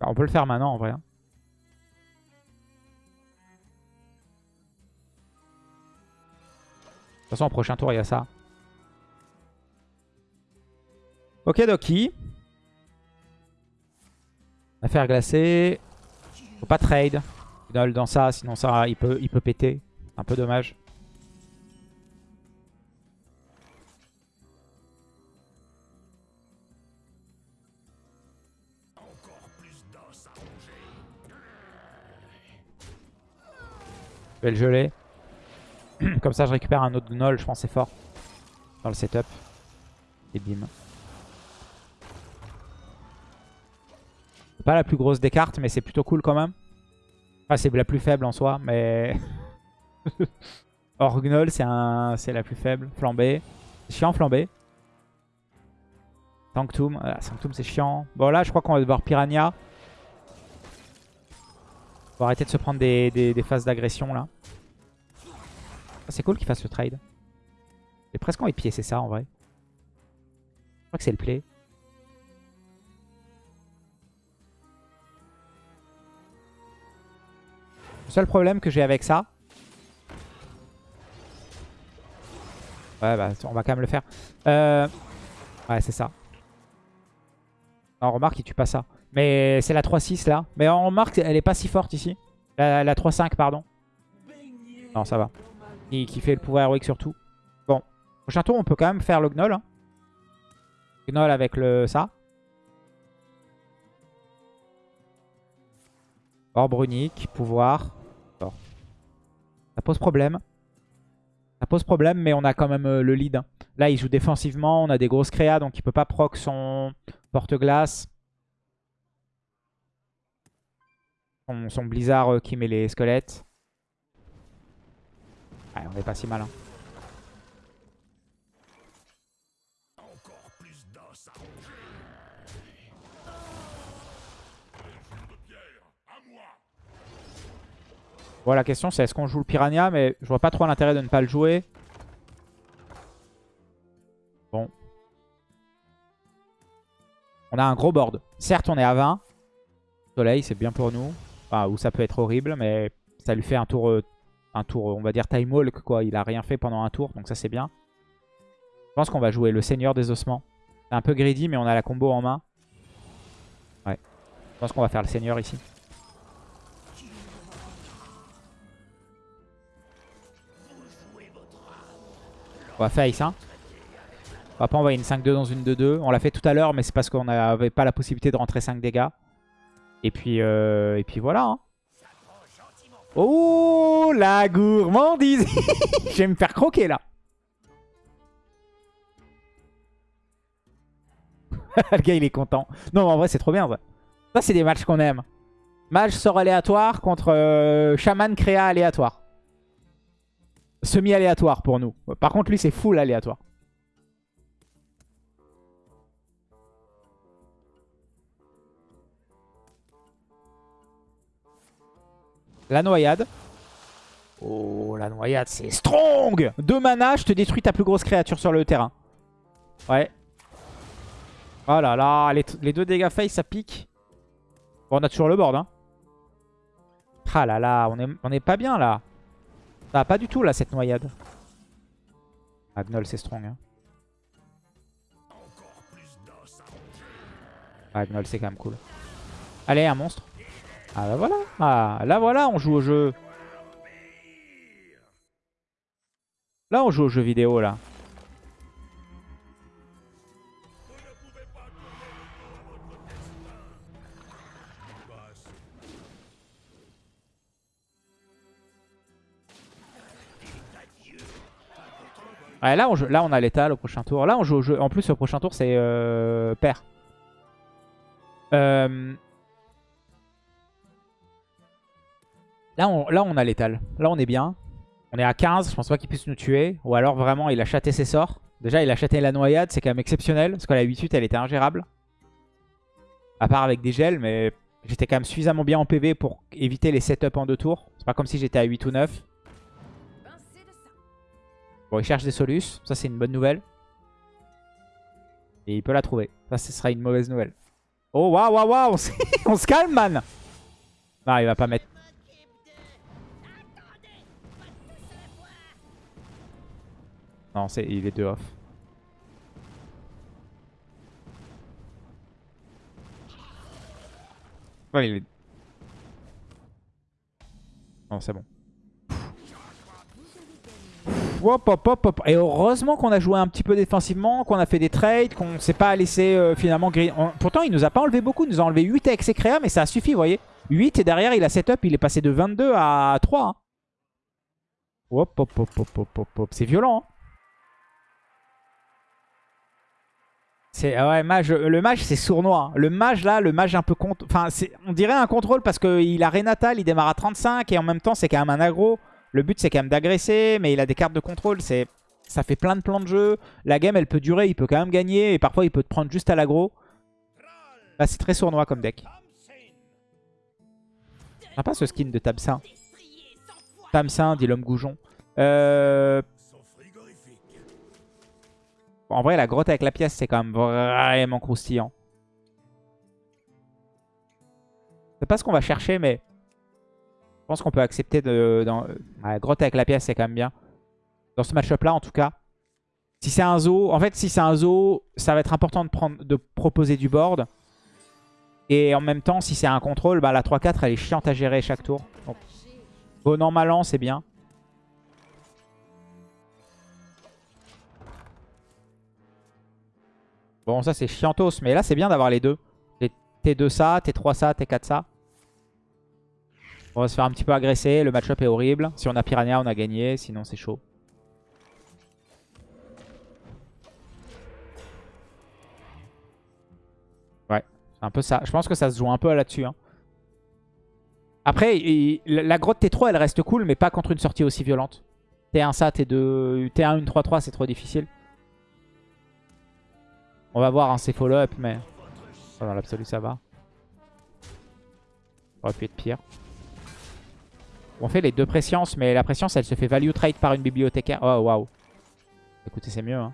On peut le faire maintenant en vrai. hein. De toute façon, au prochain tour, il y a ça. Ok, Doki. Affaire glacée. Faut pas trade. Dans ça, sinon ça, il peut, il peut péter. Un peu dommage. Vais le geler. Comme ça, je récupère un autre Gnoll, je pense c'est fort. Dans le setup. Et bim. Pas la plus grosse des cartes, mais c'est plutôt cool quand même. C'est la plus faible en soi, mais... Orgnol, c'est un... la plus faible. Flambé. Chiant, flambé. Sanctum. Ah, Sanctum, c'est chiant. Bon, là, je crois qu'on va devoir Piranha. Faut arrêter de se prendre des- des phases d'agression, là. C'est cool qu'il fasse le trade. J'ai presque envie de piécer ça, en vrai. Je crois que c'est le play. Le seul problème que j'ai avec ça... Ouais, bah, on va quand même le faire. Euh... Ouais, c'est ça. Non, remarque, il tue pas ça. Mais c'est la 3-6 là. Mais on remarque, elle est pas si forte ici. La, la 3-5, pardon. Non, ça va. Qui, qui fait le pouvoir héroïque surtout. Bon. Prochain tour, on peut quand même faire le Gnoll. hein. Gnoll avec le ça. Orbe unique, pouvoir. Ça pose problème. Ça pose problème, mais on a quand même euh, le lead. hein. Là, il joue défensivement. On a des grosses créas, donc il peut pas proc son porte-glace. Son, son blizzard euh, qui met les squelettes. On est pas si mal. hein. Bon, la question c'est est-ce qu'on joue le piranha, mais je vois pas trop l'intérêt de ne pas le jouer. Bon. On a un gros board. Certes, on est à 20. Soleil, c'est bien pour nous. Enfin, ou ça peut être horrible, mais ça lui fait un tour, euh, un tour, on va dire time walk, quoi. Il a rien fait pendant un tour, donc ça c'est bien. Je pense qu'on va jouer le Seigneur des Ossements. C'est un peu greedy, mais on a la combo en main. Ouais. Je pense qu'on va faire le Seigneur ici. On va face, hein. On va pas envoyer une 5-2 dans une 2-2. On l'a fait tout à l'heure, mais c'est parce qu'on n'avait pas la possibilité de rentrer 5 dégâts. Et puis, euh, et puis voilà. hein. Oh, la gourmandise Je vais me faire croquer, là. Le gars, il est content. Non, en vrai, c'est trop bien, ça. Ça, c'est des matchs qu'on aime. Match sort aléatoire contre euh, Shaman créa aléatoire. Semi-aléatoire pour nous. Par contre, lui, c'est full aléatoire. La noyade. Oh, la noyade, c'est strong Deux mana, je te détruis ta plus grosse créature sur le terrain. Ouais. Oh là là, les, les deux dégâts face, ça pique. Bon, on a toujours le board, hein. Ah là là, on est, on est pas bien, là. Ça va pas du tout, là, cette noyade. Ah, Gnoll, c'est strong, hein. Ah, Gnoll, c'est quand même cool. Allez, un monstre. Ah, bah voilà. Ah, là, voilà, on joue au jeu. Là, on joue au jeu vidéo, là. Ouais, là, on, joue- là, on a l'étal au prochain tour. Là, on joue au jeu. En plus, au prochain tour, c'est euh, pair. Euh, Là, on, a l'étal. Là, on est bien. On est à 15. Je pense pas qu'il puisse nous tuer. Ou alors, vraiment, il a chaté ses sorts. Déjà, il a chaté la noyade. C'est quand même exceptionnel. Parce que la 8-8, elle était ingérable. À part avec des gels. Mais j'étais quand même suffisamment bien en PV pour éviter les setups en deux tours. C'est pas comme si j'étais à 8 ou 9. Pincez de ça. Bon, il cherche des solus. Ça, c'est une bonne nouvelle. Et il peut la trouver. Ça, ce sera une mauvaise nouvelle. Oh, waouh, waouh, waouh. On se calme, man. Non, il va pas mettre. Non, c'est il est deux off. Ouais, il est- Non, c'est bon. Hop, hop, hop, hop. Et heureusement qu'on a joué un petit peu défensivement, qu'on a fait des trades, qu'on s'est pas laissé euh, finalement griller. On- Pourtant, il nous a pas enlevé beaucoup. Il nous a enlevé 8 avec ses créas, mais ça a suffi, vous voyez. 8 et derrière, il a setup. Il est passé de 22 à 3. hein. Hop, hop, hop, hop, hop, hop, hop. C'est violent. hein. Ouais, mage, le mage c'est sournois. Le mage là, le mage un peu. Enfin, on dirait un contrôle parce qu'il a Renatal, il démarre à 35 et en même temps c'est quand même un aggro. Le but c'est quand même d'agresser, mais il a des cartes de contrôle. Ça fait plein de plans de jeu. La game elle peut durer, il peut quand même gagner et parfois il peut te prendre juste à l'aggro. C'est très sournois comme deck. Sympa ce skin de Tamsin. Tamsin, dit l'homme goujon. Euh. En vrai, la grotte avec la pièce, c'est quand même vraiment croustillant. C'est pas ce qu'on va chercher, mais je pense qu'on peut accepter de... Dans... la grotte avec la pièce, c'est quand même bien. Dans ce match-up-là, en tout cas. Si c'est un zoo, en fait, si c'est un zoo, ça va être important de, proposer du board. Et en même temps, si c'est un contrôle, bah, la 3-4, elle est chiante à gérer chaque tour. Bon an, mal an, c'est bien. Bon, ça c'est chiantos, mais là c'est bien d'avoir les deux. Les T2 ça, T3 ça, T4 ça. On va se faire un petit peu agresser, le match-up est horrible. Si on a Piranha, on a gagné, sinon c'est chaud. Ouais, c'est un peu ça. Je pense que ça se joue un peu là-dessus. hein. Après, la grotte T3, elle reste cool, mais pas contre une sortie aussi violente. T1 ça, T2, T1 une 3-3, c'est trop difficile. On va voir un ces follow-up, mais oh, dans l'absolu, ça va. Ça aurait pu être pire. On fait les deux présciences, mais la préscience, elle se fait value trade par une bibliothécaire. Oh, waouh. Écoutez, c'est mieux. Hein.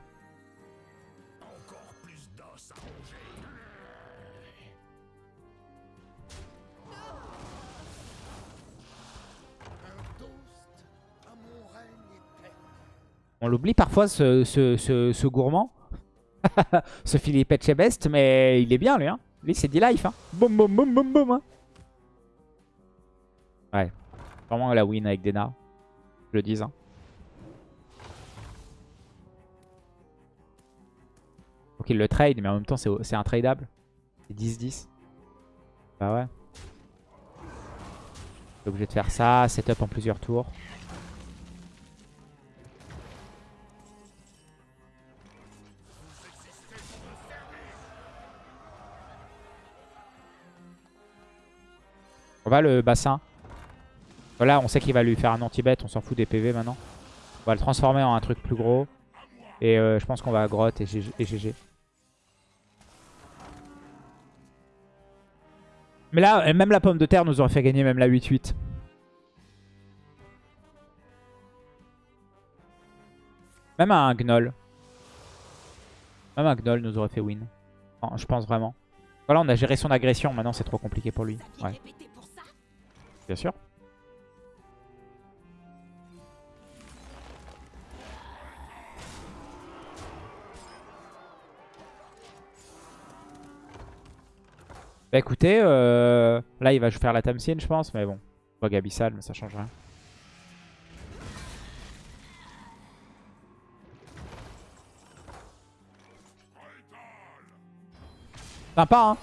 On l'oublie parfois, ce gourmand. ce Philippe Etchebest, mais il est bien, lui. Hein. Lui, c'est D-Life. Hein. Boum, boum, boum, boum, boum. hein. Ouais. Vraiment la win avec Dena. Je le dis. Hein. Faut qu'il le trade, mais en même temps, c'est intradable. C'est 10-10. Bah ouais. Obligé de faire ça, setup en plusieurs tours. Le bassin. Voilà, on sait qu'il va lui faire un anti-bet, on s'en fout des PV maintenant. On va le transformer en un truc plus gros. Et euh, je pense qu'on va à grotte et GG. Mais là, même la pomme de terre nous aurait fait gagner même la 8-8. Même un gnoll. Même un gnoll nous aurait fait win. Je pense vraiment. Voilà, on a géré son agression. Maintenant, c'est trop compliqué pour lui. Bien sûr. Bah écoutez, euh, là il va faire la Tamsin je pense, mais bon. Bug abyssal, mais ça change rien. Sympa hein?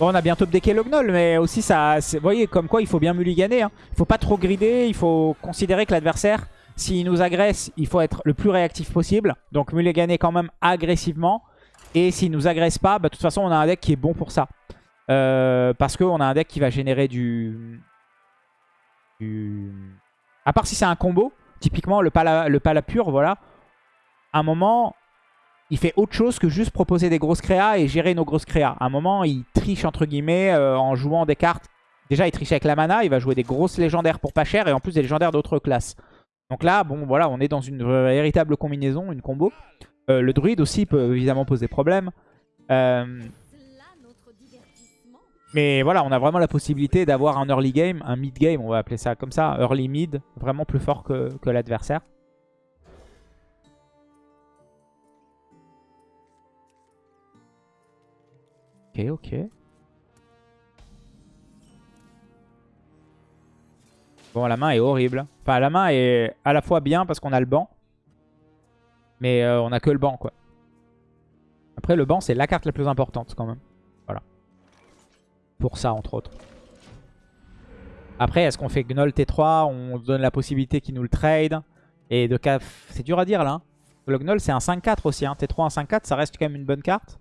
Bon on a bientôt updecké le gnoll, mais aussi ça... Vous voyez comme quoi il faut bien mulliganer. Hein. Il faut pas trop grider, il faut considérer que l'adversaire, s'il nous agresse, il faut être le plus réactif possible. Donc mulliganer quand même agressivement. Et s'il nous agresse pas, bah, de toute façon on a un deck qui est bon pour ça. Euh, parce qu'on a un deck qui va générer du... du... À part si c'est un combo, typiquement le pala, le pala pur, voilà. À un moment, il fait autre chose que juste proposer des grosses créas et gérer nos grosses créas. À un moment, il triche entre guillemets euh, en jouant des cartes. Déjà, il triche avec la mana, il va jouer des grosses légendaires pour pas cher et en plus des légendaires d'autres classes. Donc là, bon, voilà, on est dans une véritable combinaison, une combo. Euh, le druide aussi peut évidemment poser problème. Euh, mais voilà, on a vraiment la possibilité d'avoir un early game, un mid game, on va appeler ça comme ça, early mid, vraiment plus fort que l'adversaire. Ok, ok. Bon, la main est horrible. Enfin, la main est à la fois bien parce qu'on a le banc. Mais euh, on a que le banc, quoi. Après, le banc, c'est la carte la plus importante, quand même. Voilà. Pour ça, entre autres. Après, est-ce qu'on fait Gnoll T3 On donne la possibilité qu'il nous le trade. Et de caf... C'est dur à dire, là. hein. Le Gnoll, c'est un 5-4 aussi. Hein. T3, un 5-4, ça reste quand même une bonne carte.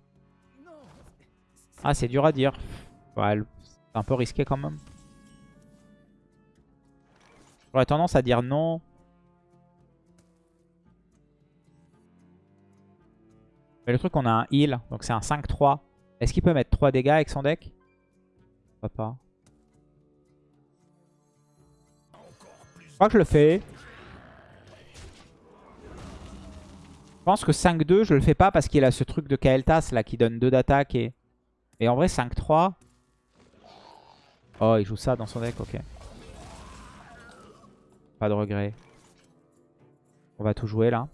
Ah, c'est dur à dire. Ouais, c'est un peu risqué, quand même. J'aurais tendance à dire non. Mais le truc, on a un heal, donc c'est un 5-3. Est-ce qu'il peut mettre 3 dégâts avec son deck? Pourquoi pas Je crois que je le fais. Je pense que 5-2, je le fais pas parce qu'il a ce truc de Kael'thas là qui donne 2 d'attaque. Et... et en vrai, 5-3. Oh, il joue ça dans son deck, ok. Pas de regret. On va tout jouer là.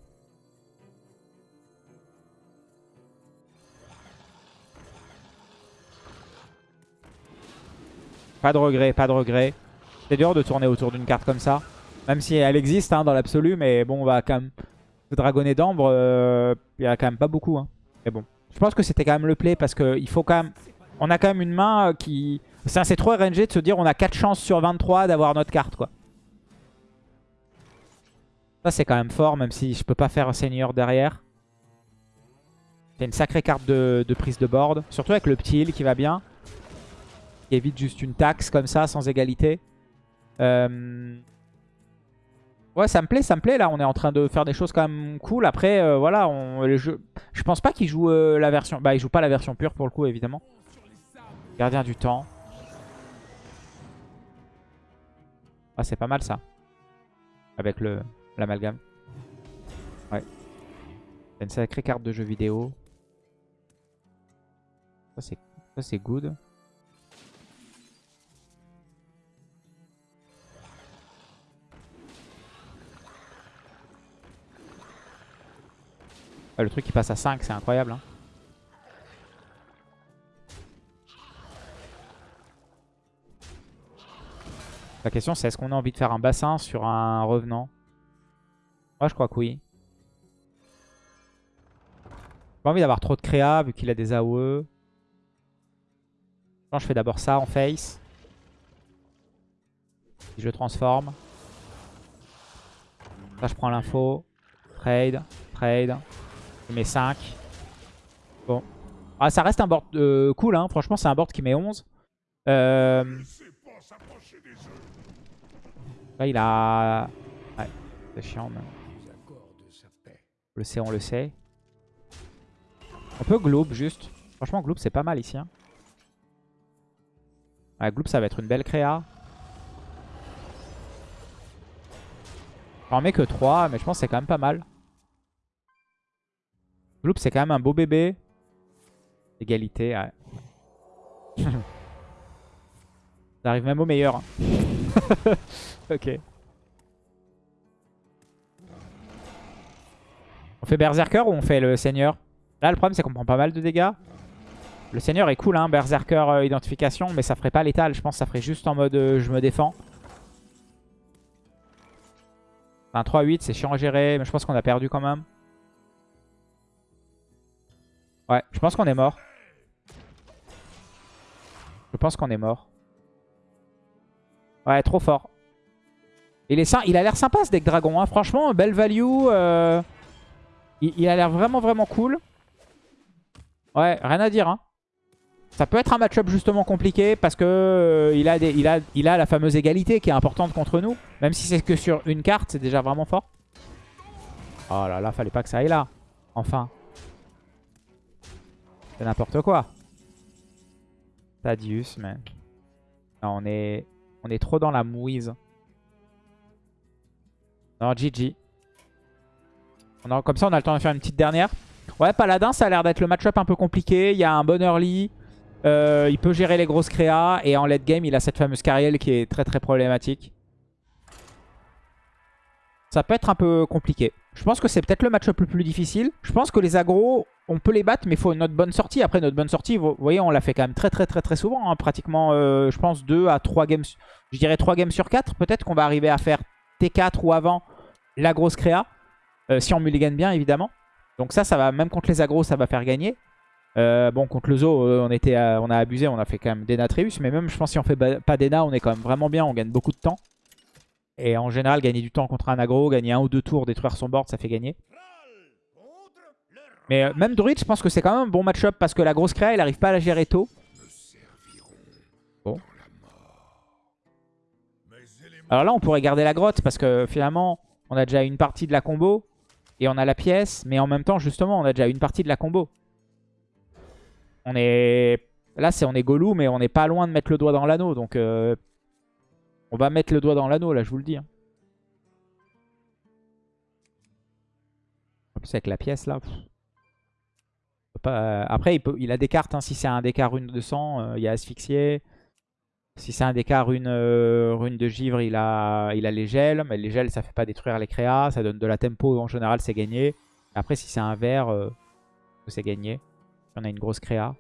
Pas de regret, pas de regret. C'est dur de tourner autour d'une carte comme ça. Même si elle existe hein, dans l'absolu, mais bon, on va quand même... Le dragonnet d'ambre, euh, il y en a quand même pas beaucoup. Hein. Mais bon, je pense que c'était quand même le play parce qu'il faut quand même... On a quand même une main euh, qui... C'est c'est trop RNG de se dire on a 4 chances sur 23 d'avoir notre carte, quoi. Ça, c'est quand même fort, même si je peux pas faire un seigneur derrière. C'est une sacrée carte de, de prise de board. Surtout avec le petit heal qui va bien. Qui évite juste une taxe comme ça, sans égalité. Euh, Ouais, ça me plaît, ça me plaît. Là, on est en train de faire des choses quand même cool. Après, euh, voilà, on... le jeu... je pense pas qu'il joue euh, la version... Bah, il joue pas la version pure pour le coup, évidemment. Gardien du temps. Ah, c'est pas mal ça. Avec le l'amalgame. Ouais. C'est une sacrée carte de jeu vidéo. Ça, c'est good. Ah, le truc qui passe à 5, c'est incroyable. hein. La question c'est est-ce qu'on a envie de faire un bassin sur un revenant? Moi je crois que oui. J'ai pas envie d'avoir trop de créa vu qu'il a des AOE. Je fais d'abord ça en face. Si je transforme. Ça je prends l'info. Trade. Trade. Je mets 5. Bon. Ah, ça reste un board euh, cool, hein. franchement c'est un board qui met 11. Euh, là il a... Ouais, c'est chiant mais on le sait, on le sait. On peut Globe juste. Franchement Globe c'est pas mal ici. Hein. Ouais, Globe ça va être une belle créa. J'en mets que 3 mais je pense que c'est quand même pas mal. Gloop, c'est quand même un beau bébé. Égalité, ouais. Ça arrive même au meilleur. hein. ok. On fait Berserker ou on fait le Seigneur? Là, le problème, c'est qu'on prend pas mal de dégâts. Le Seigneur est cool, hein, Berserker euh, identification, mais ça ferait pas létal. Je pense que ça ferait juste en mode euh, je me défends. Un 3-8, c'est chiant à gérer, mais je pense qu'on a perdu quand même. Ouais, je pense qu'on est mort. Je pense qu'on est mort. Ouais, trop fort. Il, est il a l'air sympa ce deck dragon. Hein. Franchement, belle value. euh, Il, a l'air vraiment vraiment cool. Ouais, rien à dire. Hein. Ça peut être un match-up justement compliqué parce que euh, a, il a la fameuse égalité qui est importante contre nous. Même si c'est que sur une carte, c'est déjà vraiment fort. Oh là là, fallait pas que ça aille là. Enfin. C'est n'importe quoi. Tadius, mais... Non, on est... On est trop dans la mouise. Non, GG. Comme ça, on a le temps de faire une petite dernière. Ouais, Paladin, ça a l'air d'être le match-up un peu compliqué. Il y a un bon early. Euh, il peut gérer les grosses créas. Et en late game, il a cette fameuse carrière qui est très très problématique. Ça peut être un peu compliqué. Je pense que c'est peut-être le match-up le plus difficile. Je pense que les agros, on peut les battre, mais il faut notre bonne sortie. Après, notre bonne sortie, vous voyez, on l'a fait quand même très très très très souvent. hein. Pratiquement, euh, je pense, 2 à 3 games. Je dirais 3 games sur 4. Peut-être qu'on va arriver à faire T4 ou avant la grosse créa. Euh, si on mulligan bien, évidemment. Donc ça, ça va, même contre les agros, ça va faire gagner. Euh, bon, contre le zoo, on, était, on a abusé, on a fait quand même Dena Treus. Mais même, je pense, si on fait pas Dena, on est quand même vraiment bien. On gagne beaucoup de temps. Et en général, gagner du temps contre un aggro, gagner un ou deux tours, détruire son board, ça fait gagner. Mais euh, même Druid, je pense que c'est quand même un bon match-up parce que la grosse créa, il arrive pas à la gérer tôt. Bon. Alors là, on pourrait garder la grotte parce que finalement, on a déjà une partie de la combo et on a la pièce. Mais en même temps, justement, on a déjà une partie de la combo. On est... Là, c'est on est Golou, mais on n'est pas loin de mettre le doigt dans l'anneau. Donc, euh, on va mettre le doigt dans l'anneau, là, je vous le dis. hein. En plus, avec la pièce, là... euh, Après, il, il a des cartes. hein. Si c'est un DK rune de sang, euh, il y a asphyxié. Si c'est un DK rune, euh, rune de givre, il a, il les gels. Mais les gels, ça fait pas détruire les créas. Ça donne de la tempo. En général, c'est gagné. Après, si c'est un vert, euh, c'est gagné. On a une grosse créa.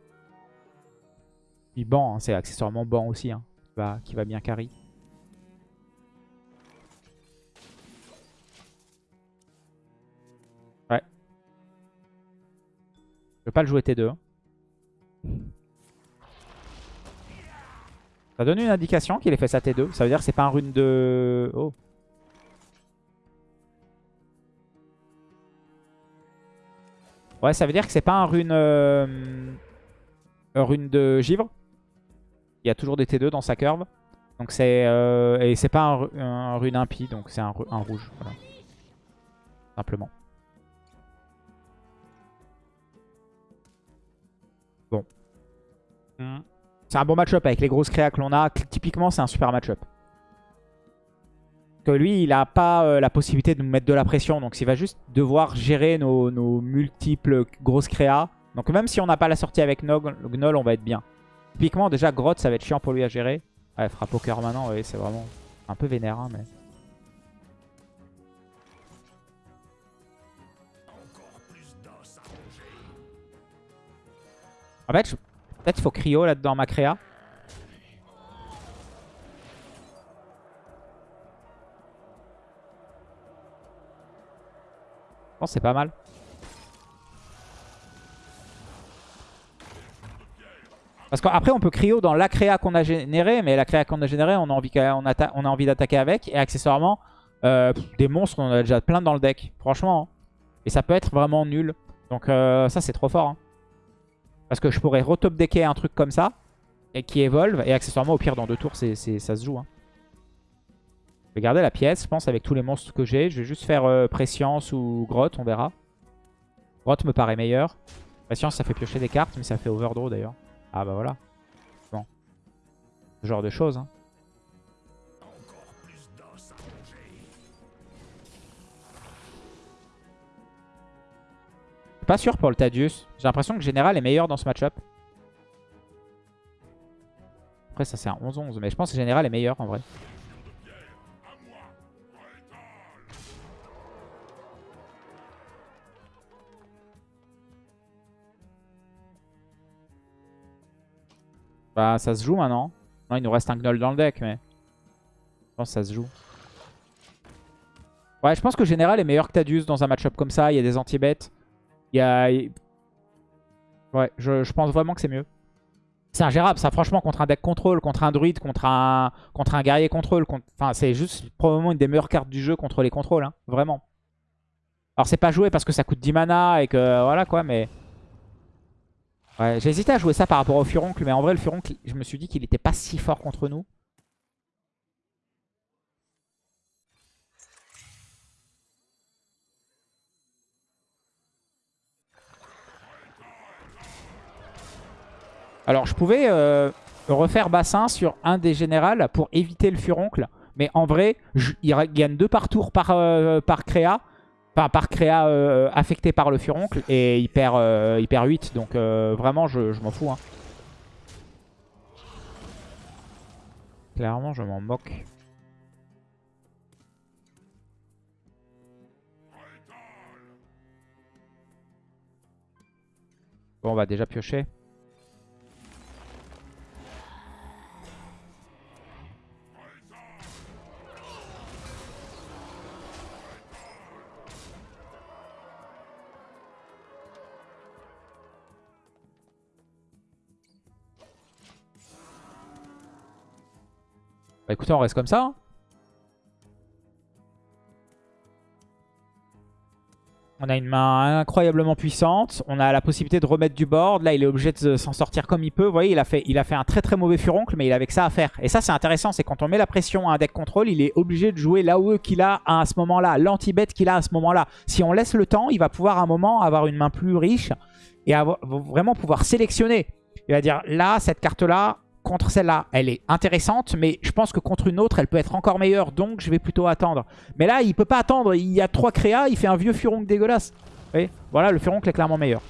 Puis ban, hein, c'est accessoirement ban aussi. hein, qui, va, qui va bien carry. Je vais pas le jouer T2. hein. Ça donne une indication qu'il ait fait sa T2. Ça veut dire que c'est pas un rune de... Oh. Ouais, ça veut dire que c'est pas un rune... euh, un rune de givre. Il y a toujours des T2 dans sa curve. Donc c'est... euh, Et c'est pas un, ru- un rune impie, donc c'est un, un rouge. Simplement. Hmm. C'est un bon match-up avec les grosses créas que l'on a. Typiquement, c'est un super match-up. Que lui, il a pas euh, la possibilité de nous mettre de la pression. Donc, il va juste devoir gérer nos, multiples grosses créas. Donc, même si on n'a pas la sortie avec Gnoll, on va être bien. Typiquement, déjà, Grotte, ça va être chiant pour lui à gérer. Ouais, frappe au cœur maintenant, ouais, c'est vraiment un peu vénère. hein, mais... En fait, je- peut-être il faut cryo là-dedans ma créa. Je pense c'est pas mal. Parce qu'après, on peut cryo dans la créa qu'on a générée, mais la créa qu'on a générée, on a envie, on envie d'attaquer avec. Et accessoirement, euh, des monstres, on a déjà plein dans le deck. Franchement. hein. Et ça peut être vraiment nul. Donc euh, ça, c'est trop fort. hein. Parce que je pourrais retop decker un truc comme ça, et qui évolve. Et accessoirement, au pire, dans deux tours, ça se joue. hein. Je vais garder la pièce, je pense, avec tous les monstres que j'ai. Je vais juste faire euh, Prescience ou Grotte, on verra. Grotte me paraît meilleur. Prescience, ça fait piocher des cartes, mais ça fait Overdraw d'ailleurs. Ah bah voilà. Bon. Ce genre de choses. hein. Pas sûr pour le Tadius. J'ai l'impression que Général est meilleur dans ce match-up. Après ça c'est un 11-11, mais je pense que Général est meilleur en vrai. Bah ça se joue maintenant. Non il nous reste un Gnoll dans le deck mais... Je pense que ça se joue. Ouais je pense que Général est meilleur que Tadius dans un match-up comme ça. Il y a des anti-bêtes. Ouais je, pense vraiment que c'est mieux. C'est ingérable ça franchement contre un deck contrôle, contre un druide, contre un, contre un guerrier contrôle. Enfin c'est juste probablement une des meilleures cartes du jeu contre les contrôles. Hein. Vraiment. Alors c'est pas joué parce que ça coûte 10 mana et que voilà quoi mais... Ouais, hésité à jouer ça par rapport au Furoncle, mais en vrai, le Furoncle, je me suis dit qu'il était pas si fort contre nous. Alors, je pouvais euh, refaire bassin sur un des générales pour éviter le furoncle. Mais en vrai, il gagne 2 par tour euh, par, créa. Enfin, par créa euh, affecté par le furoncle. Et il perd, il 8. Donc vraiment, je, m'en fous. Hein. Clairement, je m'en moque. Bon, on va déjà piocher. Bah écoutez, on reste comme ça. hein. On a une main incroyablement puissante. On a la possibilité de remettre du board. Là, il est obligé de s'en sortir comme il peut. Vous voyez, il a, fait, un très très mauvais furoncle, mais il avait que ça à faire. Et ça, c'est intéressant. C'est quand on met la pression à un deck contrôle, il est obligé de jouer l'AOE qu'il a à ce moment-là, l'anti-bet qu'il a à ce moment-là. Si on laisse le temps, il va pouvoir à un moment avoir une main plus riche et vraiment pouvoir sélectionner. Il va dire, là, cette carte-là, contre celle-là, elle est intéressante, mais je pense que contre une autre, elle peut être encore meilleure, donc je vais plutôt attendre. Mais là, il peut pas attendre, il y a trois créas, il fait un vieux furoncle dégueulasse. Vous voyez? Voilà, le furoncle est clairement meilleur.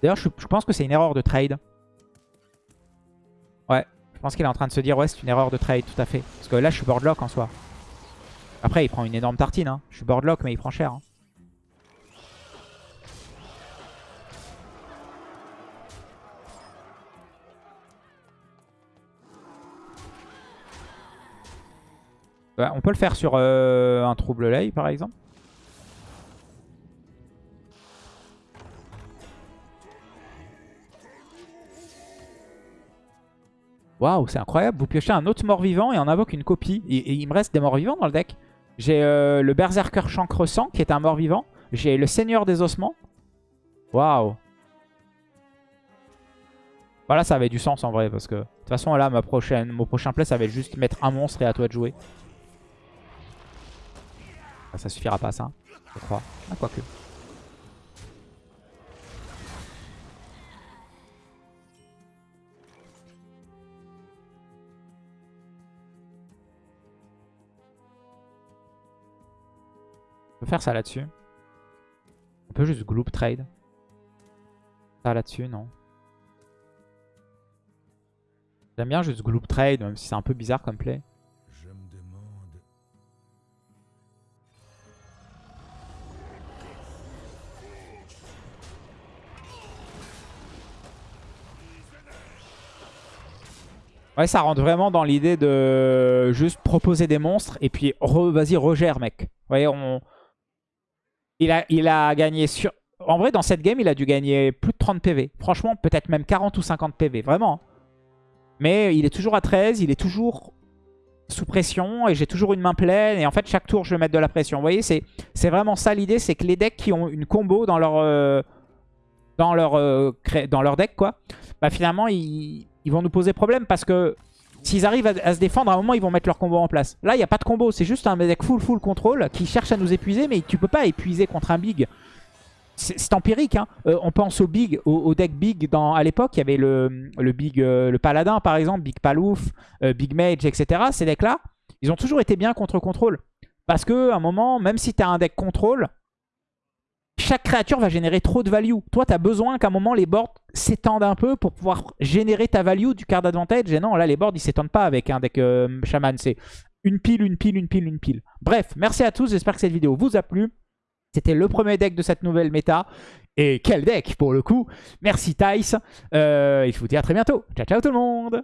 D'ailleurs, je, je pense que c'est une erreur de trade. Ouais, je pense qu'il est en train de se dire, ouais, c'est une erreur de trade, tout à fait. Parce que là, je suis boardlock en soi. Après, il prend une énorme tartine. Hein. Je suis boardlock, mais il prend cher. hein. Ouais, on peut le faire sur euh, un trouble lay par exemple. Waouh, c'est incroyable. Vous piochez un autre mort-vivant et on invoque une copie. Et, il me reste des morts-vivants dans le deck. J'ai euh, le Berserker Chancre Sang qui est un mort-vivant. J'ai le Seigneur des Ossements. Waouh. Voilà, ça avait du sens en vrai. Parce que de toute façon, là, ma prochaine, mon prochain play, ça va être juste mettre un monstre et à toi de jouer. Ah, ça suffira pas ça, je crois. Ah, quoique. On peut faire ça là-dessus. On peut juste gloop trade. Ça là-dessus, non. J'aime bien juste gloop trade, même si c'est un peu bizarre comme play. Ouais, ça rentre vraiment dans l'idée de juste proposer des monstres et puis vas-y, regère, mec. Vous voyez, on... il, a, il a gagné sur... En vrai, dans cette game, il a dû gagner plus de 30 PV. Franchement, peut-être même 40 ou 50 PV, vraiment. Mais il est toujours à 13, il est toujours sous pression et j'ai toujours une main pleine. Et en fait, chaque tour, je vais mettre de la pression. Vous voyez, c'est vraiment ça l'idée, c'est que les decks qui ont une combo dans leur... euh, dans leur, euh, dans leur deck, quoi, bah finalement, ils, ils vont nous poser problème parce que s'ils arrivent à, se défendre, à un moment, ils vont mettre leur combo en place. Là, il n'y a pas de combo, c'est juste un deck full full contrôle qui cherche à nous épuiser, mais tu peux pas épuiser contre un big. C'est empirique, hein. Euh, on pense au big, au, deck big à l'époque, il y avait le, le big, euh, le paladin par exemple, big palouf, euh, big mage, etc. Ces decks-là, ils ont toujours été bien contre contrôle. Parce que un moment, même si tu as un deck contrôle, chaque créature va générer trop de value. Toi, tu as besoin qu'à un moment, les boards s'étendent un peu pour pouvoir générer ta value du card advantage. Et non, là, les boards, ils s'étendent pas avec un deck euh, shaman. C'est une pile, une pile, une pile, une pile. Bref, merci à tous. J'espère que cette vidéo vous a plu. C'était le premier deck de cette nouvelle méta. Et quel deck, pour le coup. Merci, Tice. Euh, et je vous dis à très bientôt. Ciao, ciao tout le monde